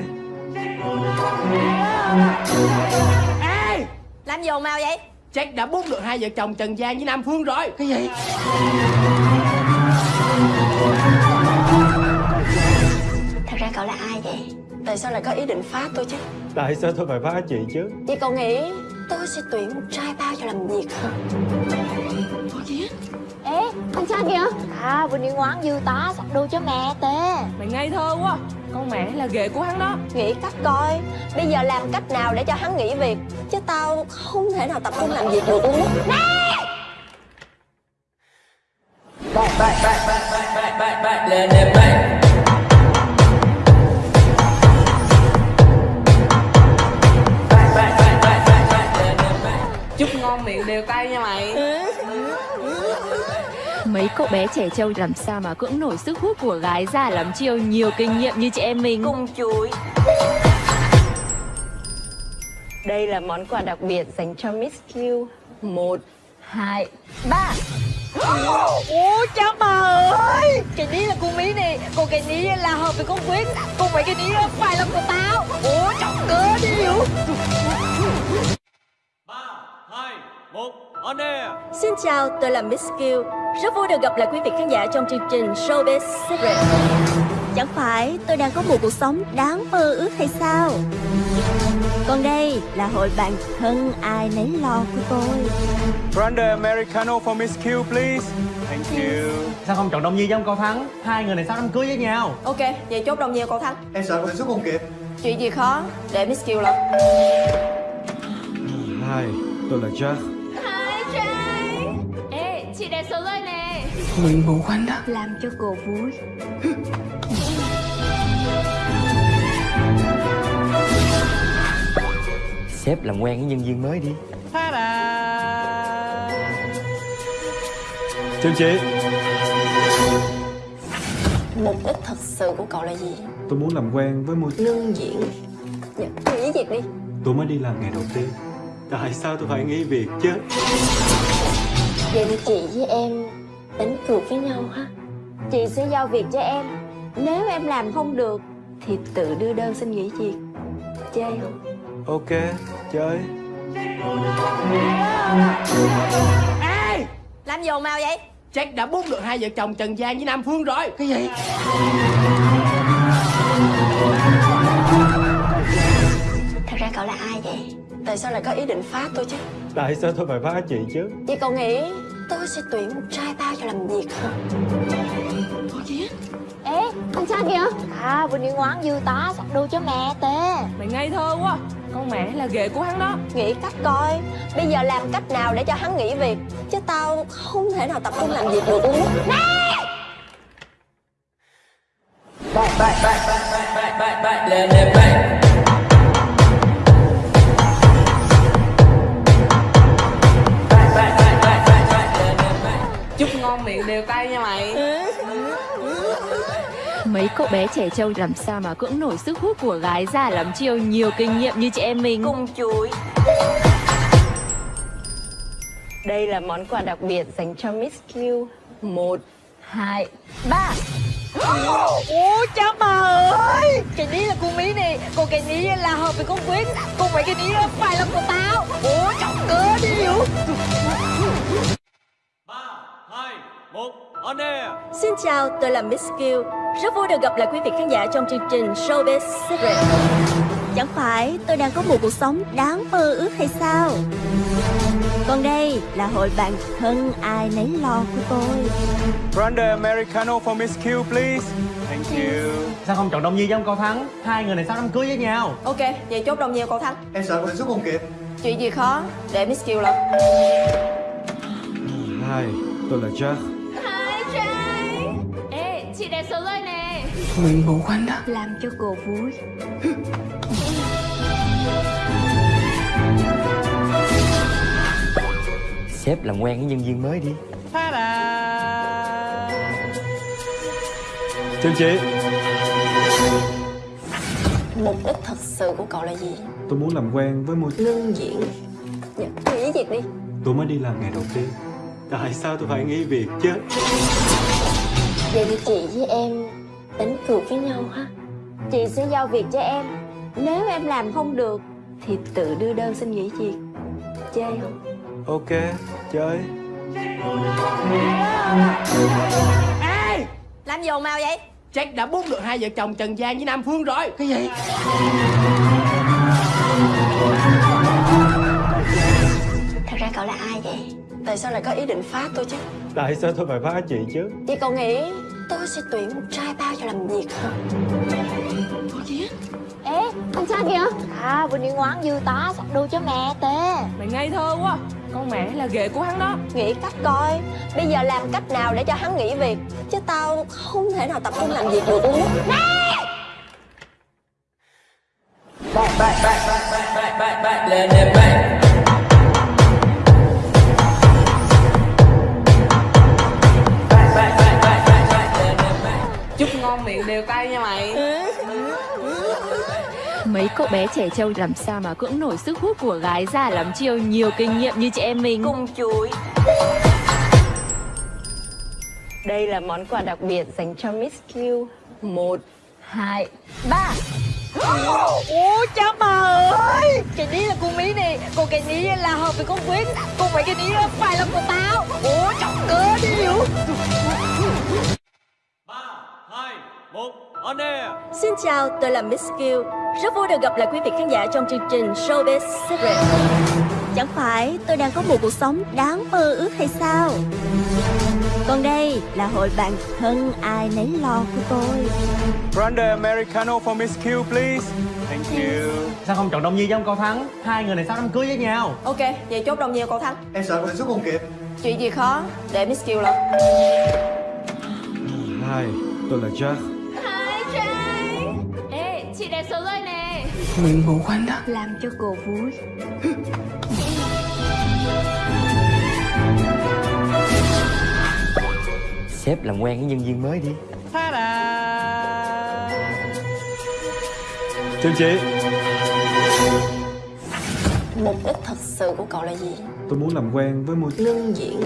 Ê, làm gì ồn ào vậy? Jack đã bút được hai vợ chồng Trần Giang với Nam Phương rồi Cái gì? Thật ra cậu là ai vậy? Tại sao lại có ý định phá tôi chứ? Tại sao tôi phải phá chị chứ Chị cậu nghĩ tôi sẽ tuyển một trai bao cho làm việc hả? Ê, anh cha kìa À, vừa đi ngoan dư tá sắp đôi cho mẹ tê Mày ngây thơ quá Con mẹ là ghệ của hắn đó Nghĩ cách coi Bây giờ làm cách nào để cho hắn nghỉ việc Chứ tao không thể nào tập trung làm việc được luôn á trong miệng đều tay nha mày. Mấy cậu bé trẻ trâu làm sao mà cưỡng nổi sức hút của gái già lắm chiêu? Nhiều kinh nghiệm như chị em mình. Cung chuối. Đây là món quà đặc biệt dành cho Miss Q. Một, hai, ba. Ủa cháu bà ơi. Cái ní là cô Mỹ nè. Còn cái ní là hợp với con Quyến. Còn mấy cái ní phải là của tao. Ủa trọng cớ đi hiểu? Xin chào, tôi là Miss Q Rất vui được gặp lại quý vị khán giả trong chương trình Showbiz Secret. Chẳng phải tôi đang có một cuộc sống đáng mơ ước hay sao? Còn đây là hội bạn thân ai nấy lo của tôi. Grande Americano for Miss Q, please. Thank you. Sao không chọn Đông Nhi với ông Cao Thắng? Hai người này sắp đám cưới với nhau? Ok, vậy chốt đồng nhiều cậu Thắng. Em sợ em xuất không kịp. Chuyện gì khó, để Miss Kiều lo Hai, tôi là Jack chị đẹp số rơi nè. Làm cho cô vui. Sếp làm quen với nhân viên mới đi. Chào chị Mục đích thật sự của cậu là gì? Tôi muốn làm quen với một Ngưng diễn Dạ, nghỉ việc đi. Tôi mới đi làm ngày đầu tiên. Tại sao tôi phải nghỉ việc chứ Vậy thì chị với em đánh cược với nhau ha Chị sẽ giao việc cho em Nếu em làm không được Thì tự đưa đơn xin nghỉ việc Chơi không? Ok, chơi Ê, làm gì ào vậy? Jack đã bút được hai vợ chồng Trần Giang với Nam Phương rồi Cái gì? Thật ra cậu là ai vậy? Tại sao lại có ý định phá tôi chứ? Tại sao tôi phải phá chị chứ Chị cậu nghĩ tôi sẽ tuyển một trai bao cho làm việc hả? Ê, con trai kìa À, vừa đi ngoan dư tá sắp đu cho mẹ tê Mày ngây thơ quá Con mẹ là ghệ của hắn đó Nghĩ cách coi Bây giờ làm cách nào để cho hắn nghỉ việc Chứ tao không thể nào tập trung làm việc được luôn á Chúc Cậu bé trẻ trâu làm sao mà cưỡng nổi sức hút của gái già lắm chiêu? Nhiều kinh nghiệm như chị em mình. Cung chuối Đây là món quà đặc biệt dành cho Miss Q. Một, hai, ba. Ủa cha bà ơi! Cái ní là con mí này. Còn cái ní là hợp với con Quyết Còn mấy cái ní phải là của tao. Ủa chọc cơ đi hiểu Xin chào, tôi là Miss Q Rất vui được gặp lại quý vị khán giả trong chương trình Showbiz Secret. Chẳng phải tôi đang có một cuộc sống đáng mơ ước hay sao? Còn đây là hội bạn thân ai nấy lo của tôi. Grande Americano for Miss Q, please. Thank you. Sao không chọn Đông Nhi với ông Cao Thắng? Hai người này sắp đám cưới với nhau? Ok, vậy chốt đồng nhiều cậu Thắng. Em sợ em xuất không kịp. Chuyện gì khó, để Miss Kiều lo Hai, tôi là Jack chị đẹp số rơi nè. Làm cho cô vui. Sếp làm quen với nhân viên mới đi. Chào chị. Mục đích thật sự của cậu là gì? Tôi muốn làm quen với một Ngưng diễn Dạ, nghỉ việc đi. Tôi mới đi làm ngày đầu tiên. Tại sao tôi phải nghỉ việc chứ Vậy thì chị với em đánh cược với nhau ha Chị sẽ giao việc cho em Nếu em làm không được Thì tự đưa đơn xin nghỉ việc Chơi không? Ok, chơi Ê, làm gì ồn ào vậy? Jack đã bút được hai vợ chồng Trần Giang với Nam Phương rồi Cái gì? Thật ra cậu là ai vậy? Tại sao lại có ý định phá tôi chứ? Tại sao tôi phải phá chị chứ Chị cậu nghĩ tôi sẽ tuyển một trai bao cho làm việc hả? Ê, con trai kìa À, vừa đi ngoan dư tá sắp đu cho mẹ tê Mày ngây thơ quá Con mẹ là ghệ của hắn đó Nghĩ cách coi Bây giờ làm cách nào để cho hắn nghỉ việc Chứ tao không thể nào tập trung làm việc được luôn đều tay nha mày. Mấy cậu bé trẻ trâu làm sao mà cưỡng nổi sức hút của gái già lắm chiêu? Nhiều kinh nghiệm như chị em mình. Cùng chuối. Đây là món quà đặc biệt dành cho Miss Q. Một, hai, ba. Ủa cha bà ơi! Cái ní là con mí này. Còn cái ní là hợp với con Quyết Còn mấy cái ní phải là của tao. Ủa chọc cơ đi hiểu Xin chào, tôi là Miss Q Rất vui được gặp lại quý vị khán giả trong chương trình Showbiz Secret. Chẳng phải tôi đang có một cuộc sống đáng mơ ước hay sao? Còn đây là hội bạn thân ai nấy lo của tôi. Grande Americano for Miss Q, please. Thank you. Sao không chọn Đông Nhi với ông Cao Thắng? Hai người này sắp đám cưới với nhau? Ok, vậy chốt đồng nhiều cậu Thắng. Em sợ mình xuất không kịp. Chuyện gì khó, để Miss Kiều lo Hi, tôi là Jack chị đẹp số rồi nè. Làm cho cô vui. Sếp làm quen với nhân viên mới đi. Chào chị. Mục đích thật sự của cậu là gì? Tôi muốn làm quen với một Ngưng diễn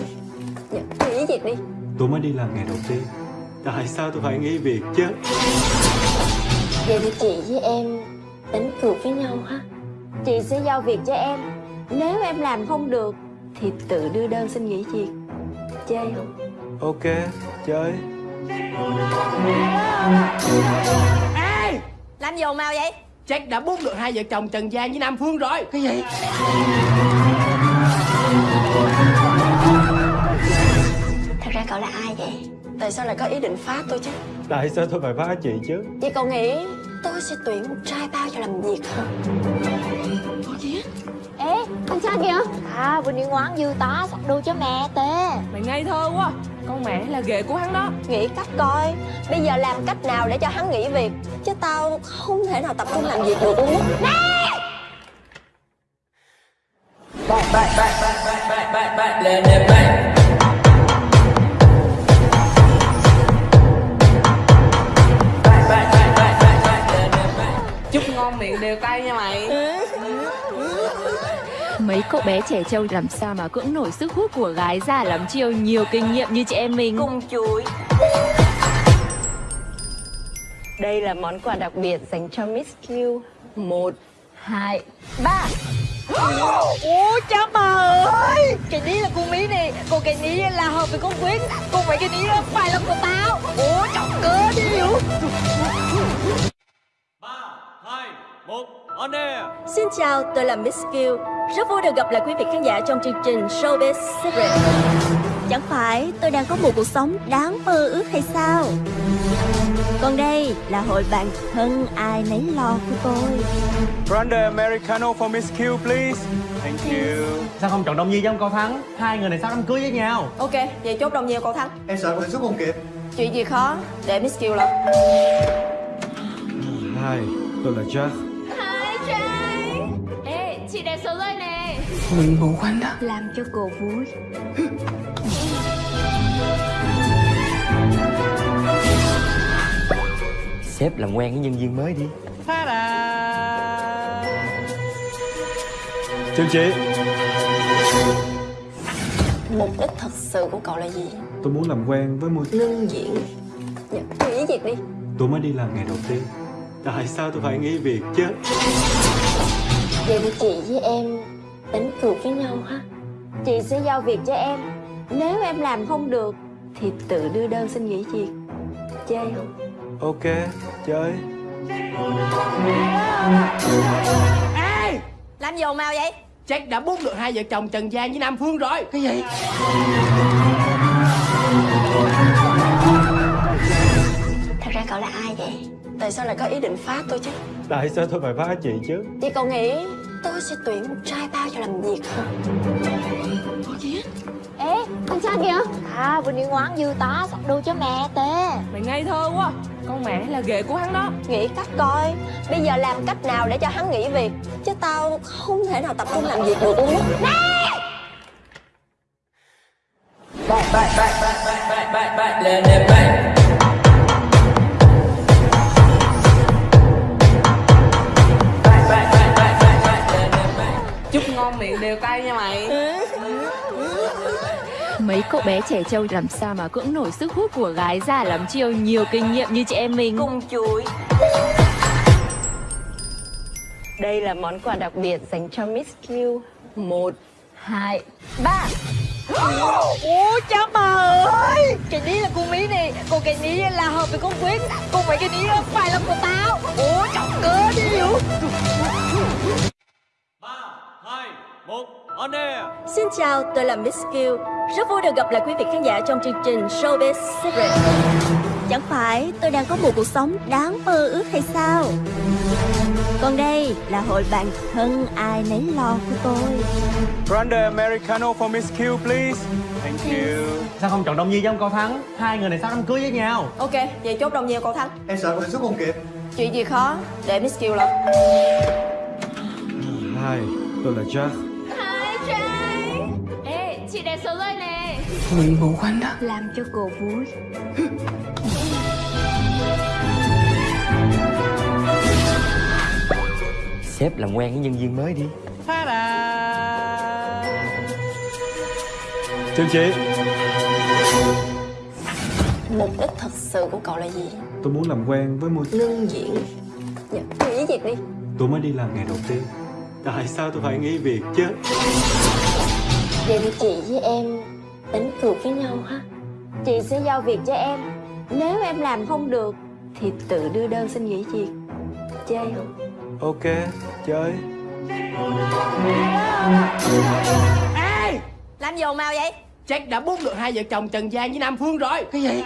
Dạ, nghỉ việc đi. Tôi mới đi làm ngày đầu tiên. Tại sao tôi phải nghỉ việc chứ Vậy thì chị với em đánh cược với nhau ha Chị sẽ giao việc cho em Nếu em làm không được Thì tự đưa đơn xin nghỉ việc Chơi không? Ok, chơi Ê, làm gì ồn ào vậy? Jack đã bút được hai vợ chồng Trần Giang với Nam Phương rồi Cái gì? Thật ra cậu là ai vậy? Tại sao lại có ý định phá tôi chứ? Tại sao tôi phải phá chị chứ Vậy cậu nghĩ tôi sẽ tuyển một trai bao cho làm việc hả? Ê, anh cha kìa À, vừa đi ngoan dư tá sắp đôi cho mẹ tê Mày ngây thơ quá Con mẹ là ghệ của hắn đó Nghĩ cách coi Bây giờ làm cách nào để cho hắn nghỉ việc Chứ tao không thể nào tập trung làm việc được luôn á Chúc ngon miệng đều tay nha mày. Mấy cậu bé trẻ trâu làm sao mà cưỡng nổi sức hút của gái già lắm chiêu? Nhiều kinh nghiệm như chị em mình. Cùng chuối. Đây là món quà đặc biệt dành cho Miss Q. Một, hai, ba. Ủa cha bà ơi! Cái ní là con mí này. Còn cái ní là hợp với con Quyết Còn mấy cái ní phải là của tao. Ủa chọc cơ đi hiểu Xin chào, tôi là Miss Q Rất vui được gặp lại quý vị khán giả trong chương trình Showbiz Secret. Chẳng phải tôi đang có một cuộc sống đáng mơ ước hay sao? Còn đây là hội bạn thân ai nấy lo của tôi. Grande Americano for Miss Q, please. Thank you. Sao không chọn Đông Nhi với ông Cao Thắng? Hai người này sắp đám cưới với nhau? Ok, vậy chốt đồng nhiều cậu Thắng. Em sợ mình xuất không kịp. Chuyện gì khó, để Miss Kiều lo Hi, tôi là Jack chị đẹp số rồi nè. Làm cho cô vui. Sếp làm quen với nhân viên mới đi. Chào chị. Mục đích thật sự của cậu là gì? Tôi muốn làm quen với một Ngưng diễn Dạ, nghỉ việc đi. Tôi mới đi làm ngày đầu tiên. Tại sao tôi phải nghỉ việc chứ Vậy thì chị với em đánh cược với nhau ha Chị sẽ giao việc cho em Nếu em làm không được Thì tự đưa đơn xin nghỉ việc Chơi không? Ok, chơi Ê, làm gì ồn ào vậy? Jack đã bút được hai vợ chồng Trần Giang với Nam Phương rồi Cái gì? Thật ra cậu là ai vậy? Tại sao lại có ý định phá tôi chứ? Tại sao tôi phải phá chị chứ Vậy cậu nghĩ tôi sẽ tuyển một trai bao cho làm việc hả? Ê, anh cha kìa À, vừa đi ngoan dư tá sắp đôi cho mẹ tê Mày ngây thơ quá Con mẹ là ghệ của hắn đó Nghĩ cách coi Bây giờ làm cách nào để cho hắn nghỉ việc Chứ tao không thể nào tập trung làm việc được luôn á cậu bé trẻ trâu làm sao mà cưỡng nổi sức hút của gái già lắm chiêu? Nhiều kinh nghiệm như chị em mình. Cung chuối Đây là món quà đặc biệt dành cho Miss Q. Một, hai, ba. Ủa cha bà ơi! Cái ní là con mí này. Còn cái ní là hợp với con Quyết Còn mấy cái ní phải là của tao. Ủa chọc cơ đi hiểu Xin chào, tôi là Miss Q Rất vui được gặp lại quý vị khán giả trong chương trình Showbiz Secret. Chẳng phải tôi đang có một cuộc sống đáng mơ ước hay sao? Còn đây là hội bạn thân ai nấy lo của tôi. Grande Americano for Miss Q, please. Thank you. Sao không chọn Đông Nhi với ông Cao Thắng? Hai người này sắp đám cưới với nhau? Ok, vậy chốt đồng nhiều cậu Thắng. Em sợ con xuất không kịp. Chuyện gì khó, để Miss Kiều lo Hi, tôi là Jack chị đẹp số rồi nè. Làm cho cô vui. Sếp làm quen với nhân viên mới đi. Chào chị. Mục đích thật sự của cậu là gì? Tôi muốn làm quen với một Ngưng diễn. Dạ, nghỉ việc đi. Tôi mới đi làm ngày đầu tiên. Tại sao tôi phải nghỉ việc chứ Vậy thì chị với em đánh cược với nhau ha Chị sẽ giao việc cho em Nếu em làm không được Thì tự đưa đơn xin nghỉ việc Chơi không? Ok, chơi Ê, làm gì ồn ào vậy? Jack đã bút được hai vợ chồng Trần Giang với Nam Phương rồi Cái gì?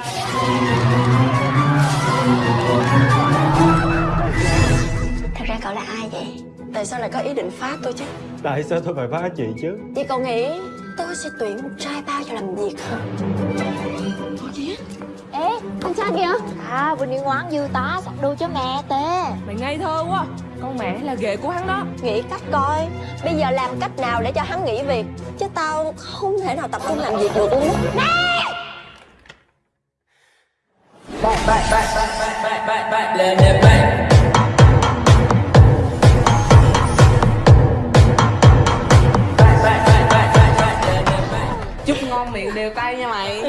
Thật ra cậu là ai vậy? Tại sao lại có ý định phá tôi chứ? Tại sao tôi phải phá chị chứ Chị cậu nghĩ tôi sẽ tuyển một trai bao cho làm việc hả? Ê, anh trai kìa À, vừa đi ngoan dư tá sắp đu cho mẹ tê Mày ngây thơ quá Con mẹ là ghệ của hắn đó Nghĩ cách coi Bây giờ làm cách nào để cho hắn nghỉ việc Chứ tao không thể nào tập trung làm việc được luôn á Chúc ngon miệng đều tay nha mày.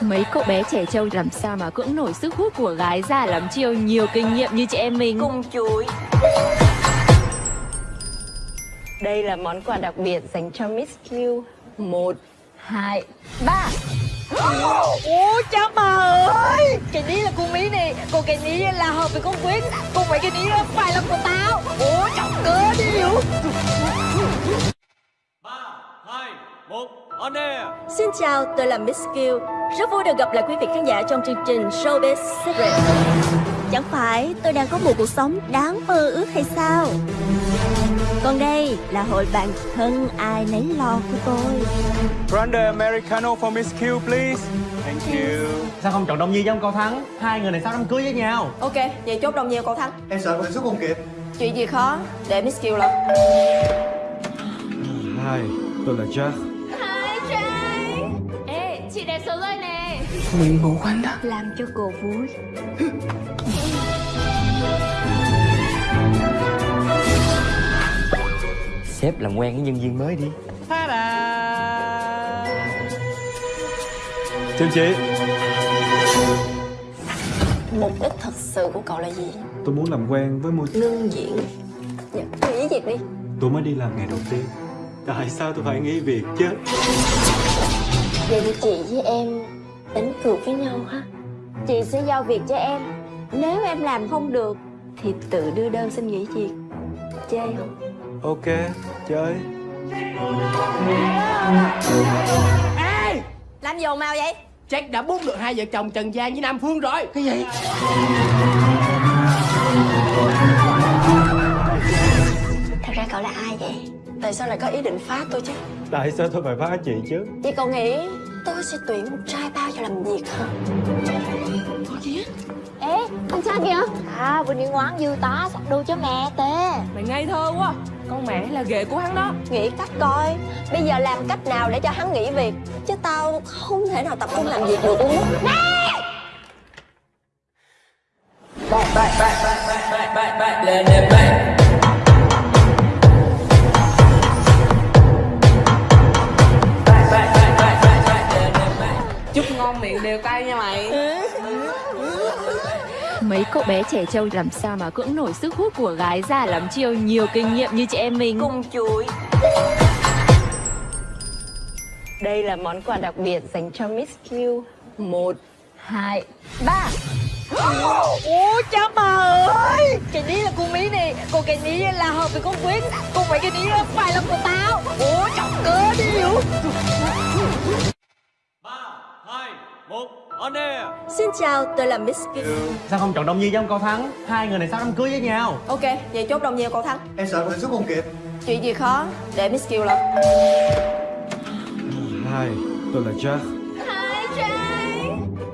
Mấy cậu bé trẻ trâu làm sao mà cưỡng nổi sức hút của gái già lắm chiêu? Nhiều kinh nghiệm như chị em mình. Cung chuối. Đây là món quà đặc biệt dành cho Miss Q. Một, hai, ba. Ủa cha bà ơi! Cái ní là con mí này Còn cái ní là hợp với con Quyết Còn mấy cái ní phải là của tao. Ủa chọc cơ đi hiểu Xin chào, tôi là Miss Q Rất vui được gặp lại quý vị khán giả trong chương trình Showbiz Secret. Chẳng phải tôi đang có một cuộc sống đáng mơ ước hay sao? Còn đây là hội bạn thân ai nấy lo của tôi. Grande Americano for Miss Q, please. Thank you. Sao không chọn Đông Nhi với ông Cao Thắng? Hai người này sắp đám cưới với nhau? Ok, vậy chốt đồng nhiều cậu Thắng. Em sợ con xuất không kịp. Chuyện gì khó, để Miss Kiều lo Hi, tôi là Jack chị đẹp số rồi nè. Làm cho cô vui. Sếp làm quen với nhân viên mới đi. Chào chị Mục đích thật sự của cậu là gì? Tôi muốn làm quen với một Ngưng diễn. Dạ, nghỉ việc đi. Tôi mới đi làm ngày đầu tiên. Tại sao tôi phải nghỉ việc chứ Vậy thì chị với em đánh cược với nhau ha Chị sẽ giao việc cho em Nếu em làm không được Thì tự đưa đơn xin nghỉ việc Chơi không? Ok, chơi Ê, làm gì ồn ào vậy? Jack đã bút được hai vợ chồng Trần Giang với Nam Phương rồi Cái gì? Thật ra cậu là ai vậy? Tại sao lại có ý định phá tôi chứ? Tại sao tôi phải phá chị chứ Chị cậu nghĩ tôi sẽ tuyển một trai bao cho làm việc hả? Ê, anh trai kìa À, vừa đi ngoan dư tá sắp đu cho mẹ tê Mày ngây thơ quá Con mẹ là ghệ của hắn đó Nghĩ cách coi Bây giờ làm cách nào để cho hắn nghỉ việc Chứ tao không thể nào tập trung làm việc được luôn á ngon đều tay nha mày. Mấy cậu bé trẻ trâu làm sao mà cưỡng nổi sức hút của gái già lắm chiêu? Nhiều kinh nghiệm như chị em mình. Cùng chuối. Đây là món quà đặc biệt dành cho Miss Q. Một, hai, ba. Ủa cha bà ơi! Cái ní là con mí này Còn cái ní là hợp với con Quyết Còn mấy cái ní phải là của tao. Ủa chọc cơ đi hiểu Xin chào, tôi là Miss Q Sao không chọn Đông Nhi trong cầu thắng? Hai người này sắp đám cưới với nhau? Ok, vậy chốt đồng nhiều cậu thắng. Em sợ mình xuất không kịp Chuyện gì khó, để Miss Q lo? Hai, tôi là Jack.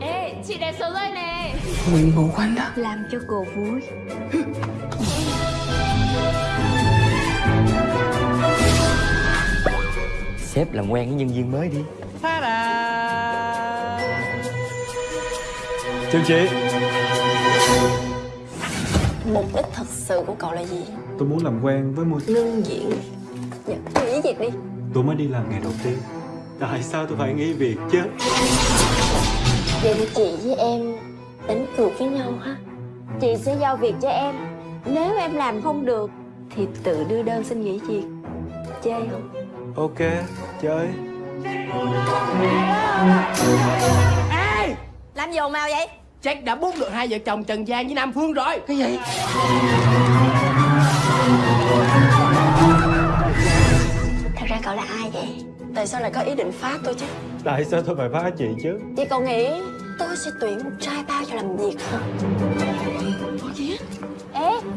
Ê, chị đẹp số rơi nè. Làm cho cô vui. Sếp làm quen với nhân viên mới đi Chương chị Mục đích thật sự của cậu là gì? Tôi muốn làm quen với môi Lương diễn. Dạ, nghỉ việc đi. Tôi mới đi làm ngày đầu tiên. Tại sao tôi phải nghỉ việc chứ? Vậy thì chị với em đánh cược với nhau ha. Chị sẽ giao việc cho em. Nếu em làm không được Thì tự đưa đơn xin nghỉ việc. Chơi không? Ok, chơi. Ê Làm gì ồn ào vậy? Jack đã bút được hai vợ chồng Trần Giang với Nam Phương rồi Cái gì Thật ra cậu là ai vậy? Tại sao lại có ý định phá tôi chứ? Tại sao tôi phải phá chị chứ Chị cậu nghĩ tôi sẽ tuyển một trai bao cho làm việc hả? Ê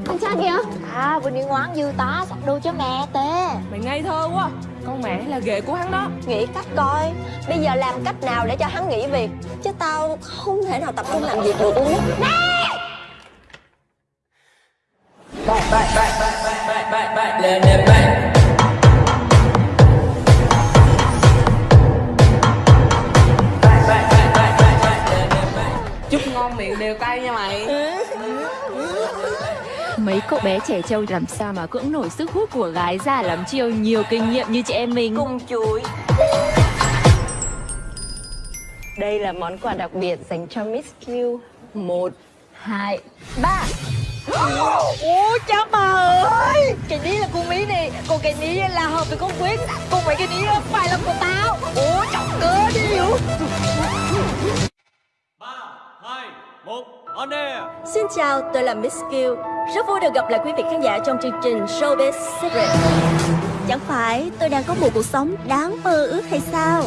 con trai kìa À vừa đi ngoan dư tá sắp đu cho mẹ tê Mày ngây thơ quá Con mẹ là ghệ của hắn đó Nghĩ cách coi Bây giờ làm cách nào để cho hắn nghỉ việc Chứ tao không thể nào tập trung làm việc được luôn á Chúc ngon miệng đều tay nha mày Mấy cậu bé trẻ trâu làm sao mà cưỡng nổi sức hút của gái già lắm chiêu nhiều kinh nghiệm như chị em mình? Cùng chuối. Đây là món quà đặc biệt dành cho Miss Q. Một, hai, ba. Ủa cha bà ơi! Cái ní là con mí này Còn cái ní là hợp với con Quyết Còn mấy cái ní phải là của tao. Ủa chọc cơ đi hiểu Xin chào, tôi là Miss Q Rất vui được gặp lại quý vị khán giả trong chương trình Showbiz Secret. Chẳng phải tôi đang có một cuộc sống đáng mơ ước hay sao?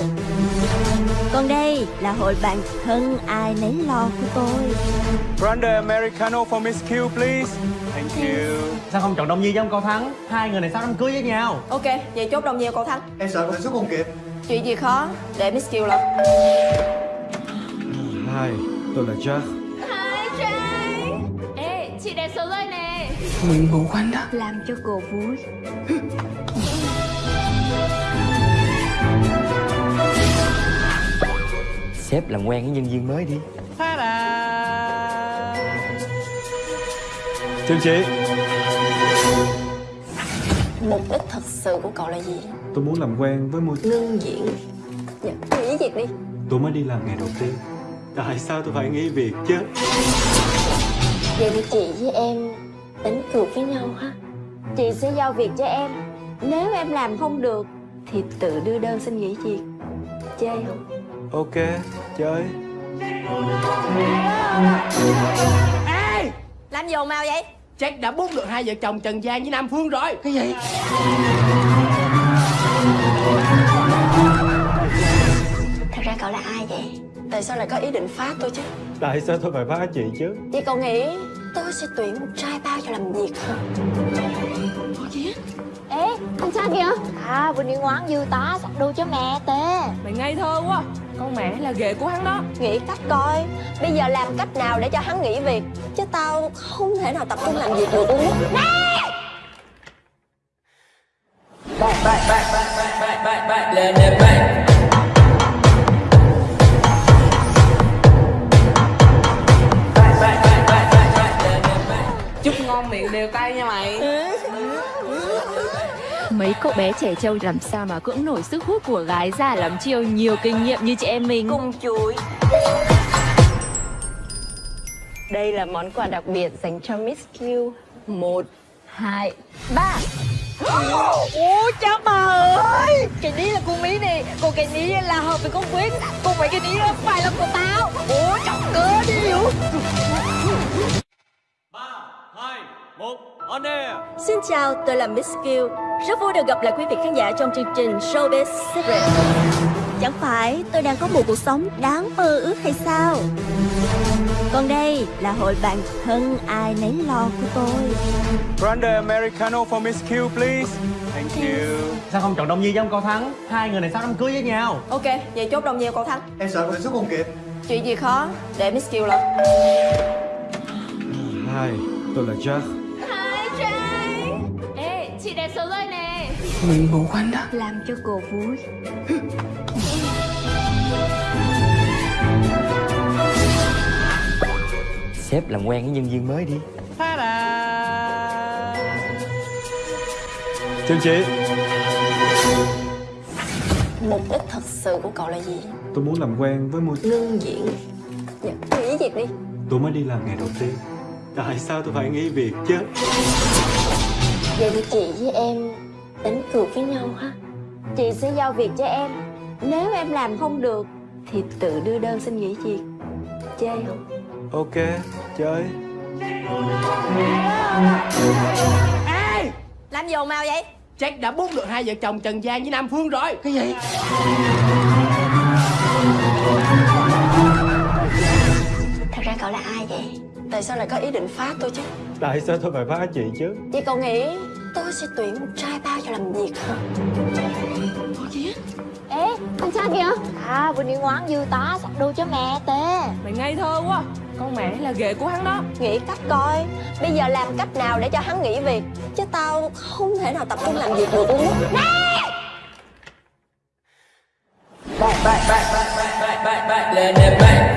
Còn đây là hội bạn thân ai nấy lo của tôi. Grande Americano for Miss Q, please. Thank you. Sao không chọn Đông Nhi trong cầu thắng? Hai người này sắp đám cưới với nhau? Ok, vậy chốt đồng nhiều cậu thắng. Em sợ mình xuất không kịp. Chuyện gì khó, để Miss Q lo Hai, tôi là Jack chị đẹp số rơi nè. Làm cho cô vui Sếp làm quen với nhân viên mới đi. Chương chị Mục đích thật sự của cậu là gì? Tôi muốn làm quen với môi Lương diễn. Dạ, nghỉ việc đi. Tôi mới đi làm ngày đầu tiên. Tại sao tôi phải nghỉ việc chứ Vậy thì chị với em đánh cược với nhau ha. Chị sẽ giao việc cho em. Nếu em làm không được Thì tự đưa đơn xin nghỉ việc. Chơi không? Ok, chơi. Ê Làm gì ồn ào vậy? Jack đã bút được hai vợ chồng Trần Giang với Nam Phương rồi. Cái gì Tại sao lại có ý định phá tôi chứ? Tại sao tôi phải phá chị chứ Chị cậu nghĩ tôi sẽ tuyển một trai bao cho làm việc hả? Ê con trai kìa À vừa đi ngoan dư tá sắp đu cho mẹ tê Mày ngây thơ quá Con mẹ là ghệ của hắn đó Nghĩ cách coi Bây giờ làm cách nào để cho hắn nghỉ việc Chứ tao không thể nào tập trung làm việc được luôn á Chúc ngon miệng đều tay nha mày. Mấy cậu bé trẻ trâu làm sao mà cưỡng nổi sức hút của gái già lắm chiêu nhiều kinh nghiệm như chị em mình? Cung chuối. Đây là món quà đặc biệt dành cho Miss Q. Một, hai, ba. Ủa cha bà ơi. Cái ní là con Mỹ nè Còn cái ní là hợp với con Quyết Còn mấy cái ní phải là của tao. Ủa chọc cơ đi. hiểu Xin chào, tôi là Miss Q Rất vui được gặp lại quý vị khán giả trong chương trình Showbiz Secret. Chẳng phải tôi đang có một cuộc sống đáng mơ ước hay sao? Còn đây là hội bạn thân ai nấy lo của tôi. Grande Americano for Miss Q, please. Thank you. Sao không chọn Đông Nhi trong cầu thắng? Hai người này sắp đám cưới với nhau? Ok, vậy chốt đồng nhiều cậu thắng. Em sợ mình xuất không kịp. Chuyện gì khó, để Miss Q lo Hi, tôi là Jack chị đẹp số rồi nè. Làm cho cô vui. Sếp làm quen với nhân viên mới đi. Chào chị Mục đích thật sự của cậu là gì? Tôi muốn làm quen với môi Ngưng diễn. Dạ, Nghỉ việc đi. Tôi mới đi làm ngày đầu tiên. Tại sao tôi phải nghỉ việc chứ Vậy thì chị với em đánh cược với nhau ha Chị sẽ giao việc cho em Nếu em làm không được Thì tự đưa đơn xin nghỉ việc Chơi không? Ok, chơi Làm gì ồn ào vậy? Jack đã bút được hai vợ chồng Trần Giang với Nam Phương rồi Cái gì? Thật ra cậu là ai vậy? Tại sao lại có ý định phá tôi chứ? Tại sao tôi phải phá chị chứ Vậy cậu nghĩ tôi sẽ tuyển một trai bao cho làm việc hả? Ê, con trai kìa À, vừa đi ngoan dư tá sắp đu cho mẹ tê Mày ngây thơ quá Con mẹ là ghệ của hắn đó Nghĩ cách coi Bây giờ làm cách nào để cho hắn nghỉ việc Chứ tao không thể nào tập trung làm việc được luôn á Chúc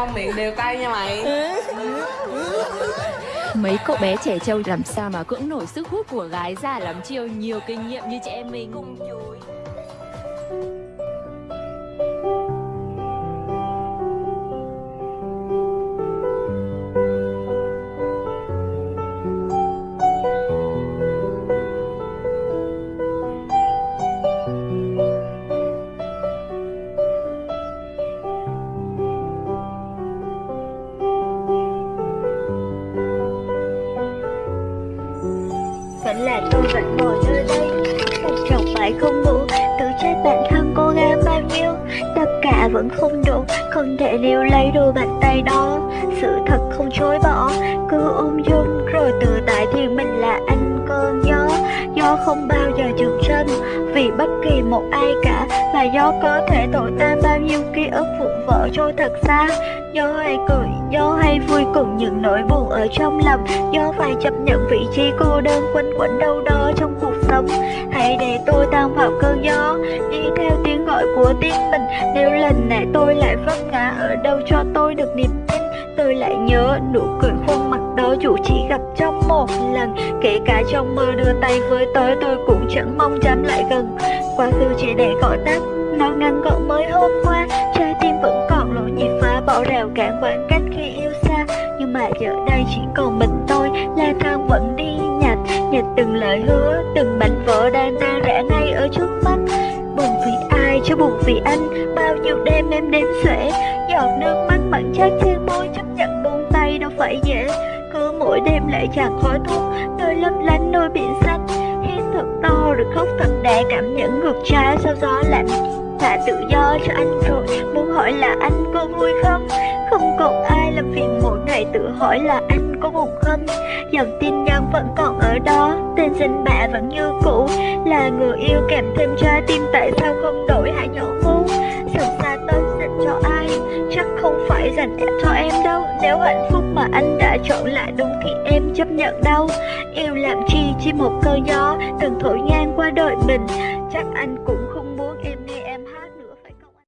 ngon miệng đều tay nha mày. Mấy cậu bé trẻ trâu làm sao mà cưỡng nổi sức hút của gái già lắm chiêu nhiều kinh nghiệm như chị em mình. Cung chuối Vẫn là tôi vẫn ngồi nơi đây. Một chồng mãi không đủ Tự trách bản thân cô gái bao nhiêu. Tất cả vẫn không đủ, Không thể níu lấy đôi bàn tay đó. Sự thật không chối bỏ, Cứ ôm dung rồi tự tại thì mình là anh cơn gió Gió không bao giờ dừng chân, Vì bất kỳ một ai cả. Và gió có thể thổi tan bao nhiêu ký ức vụn vỡ trôi thật xa. Gió hay cười, gió hay vui cùng những nỗi buồn ở trong lòng. Gió phải chấp nhận vị trí cô đơn quanh quẩn đâu đó trong cuộc sống. Hãy để tôi tan vào cơn gió Đi theo tiếng gọi của tiếng mình. Nếu lần này tôi lại vấp ngã ở đâu cho tôi được niềm tin Tôi lại nhớ nụ cười khuôn mặt đó dù chỉ gặp trong một lần. Kể cả trong mơ đưa tay với tới tôi cũng chẳng mong dám lại gần. Quá khứ chỉ để gọi tắt Nó ngăn gọn mới hôm qua. Trái tim vẫn còn bỏ rào cản khoảng cách khi yêu xa. Nhưng mà giờ đây chỉ còn mình tôi La thang vẫn đi nhặt Nhặt từng lời hứa, Từng mảnh vỡ đang tan rã ngay ở trước mắt. Buồn vì ai chứ buồn vì anh, Bao nhiêu đêm em đếm xuể. Giọt nước mắt mặn chát trên môi, Chấp nhận buông tay đâu phải dễ. Cứ mỗi đêm lại chẳng khói thuốc nơi lấp lánh đôi biển xanh. Hít thật to rồi khóc thật đà, Cảm nhận ngược trái sau gió lạnh. Thả tự do cho anh rồi. Muốn hỏi là anh có vui không? Không còn ai làm phiền mỗi ngày tự hỏi là anh có buồn không? Dòng tin nhắn vẫn còn ở đó, Tên danh bạ vẫn như cũ. Là người yêu kèm thêm trái tim, Tại sao không đổi hãy nhỏ ngu Sầu xa tên dành cho ai? Chắc không phải dành cho em đâu. Nếu hạnh phúc mà anh đã chọn lại đúng Thì em chấp nhận đâu. Yêu làm chi chỉ một cơn gió Từng thổi ngang qua đời mình. Chắc anh cũng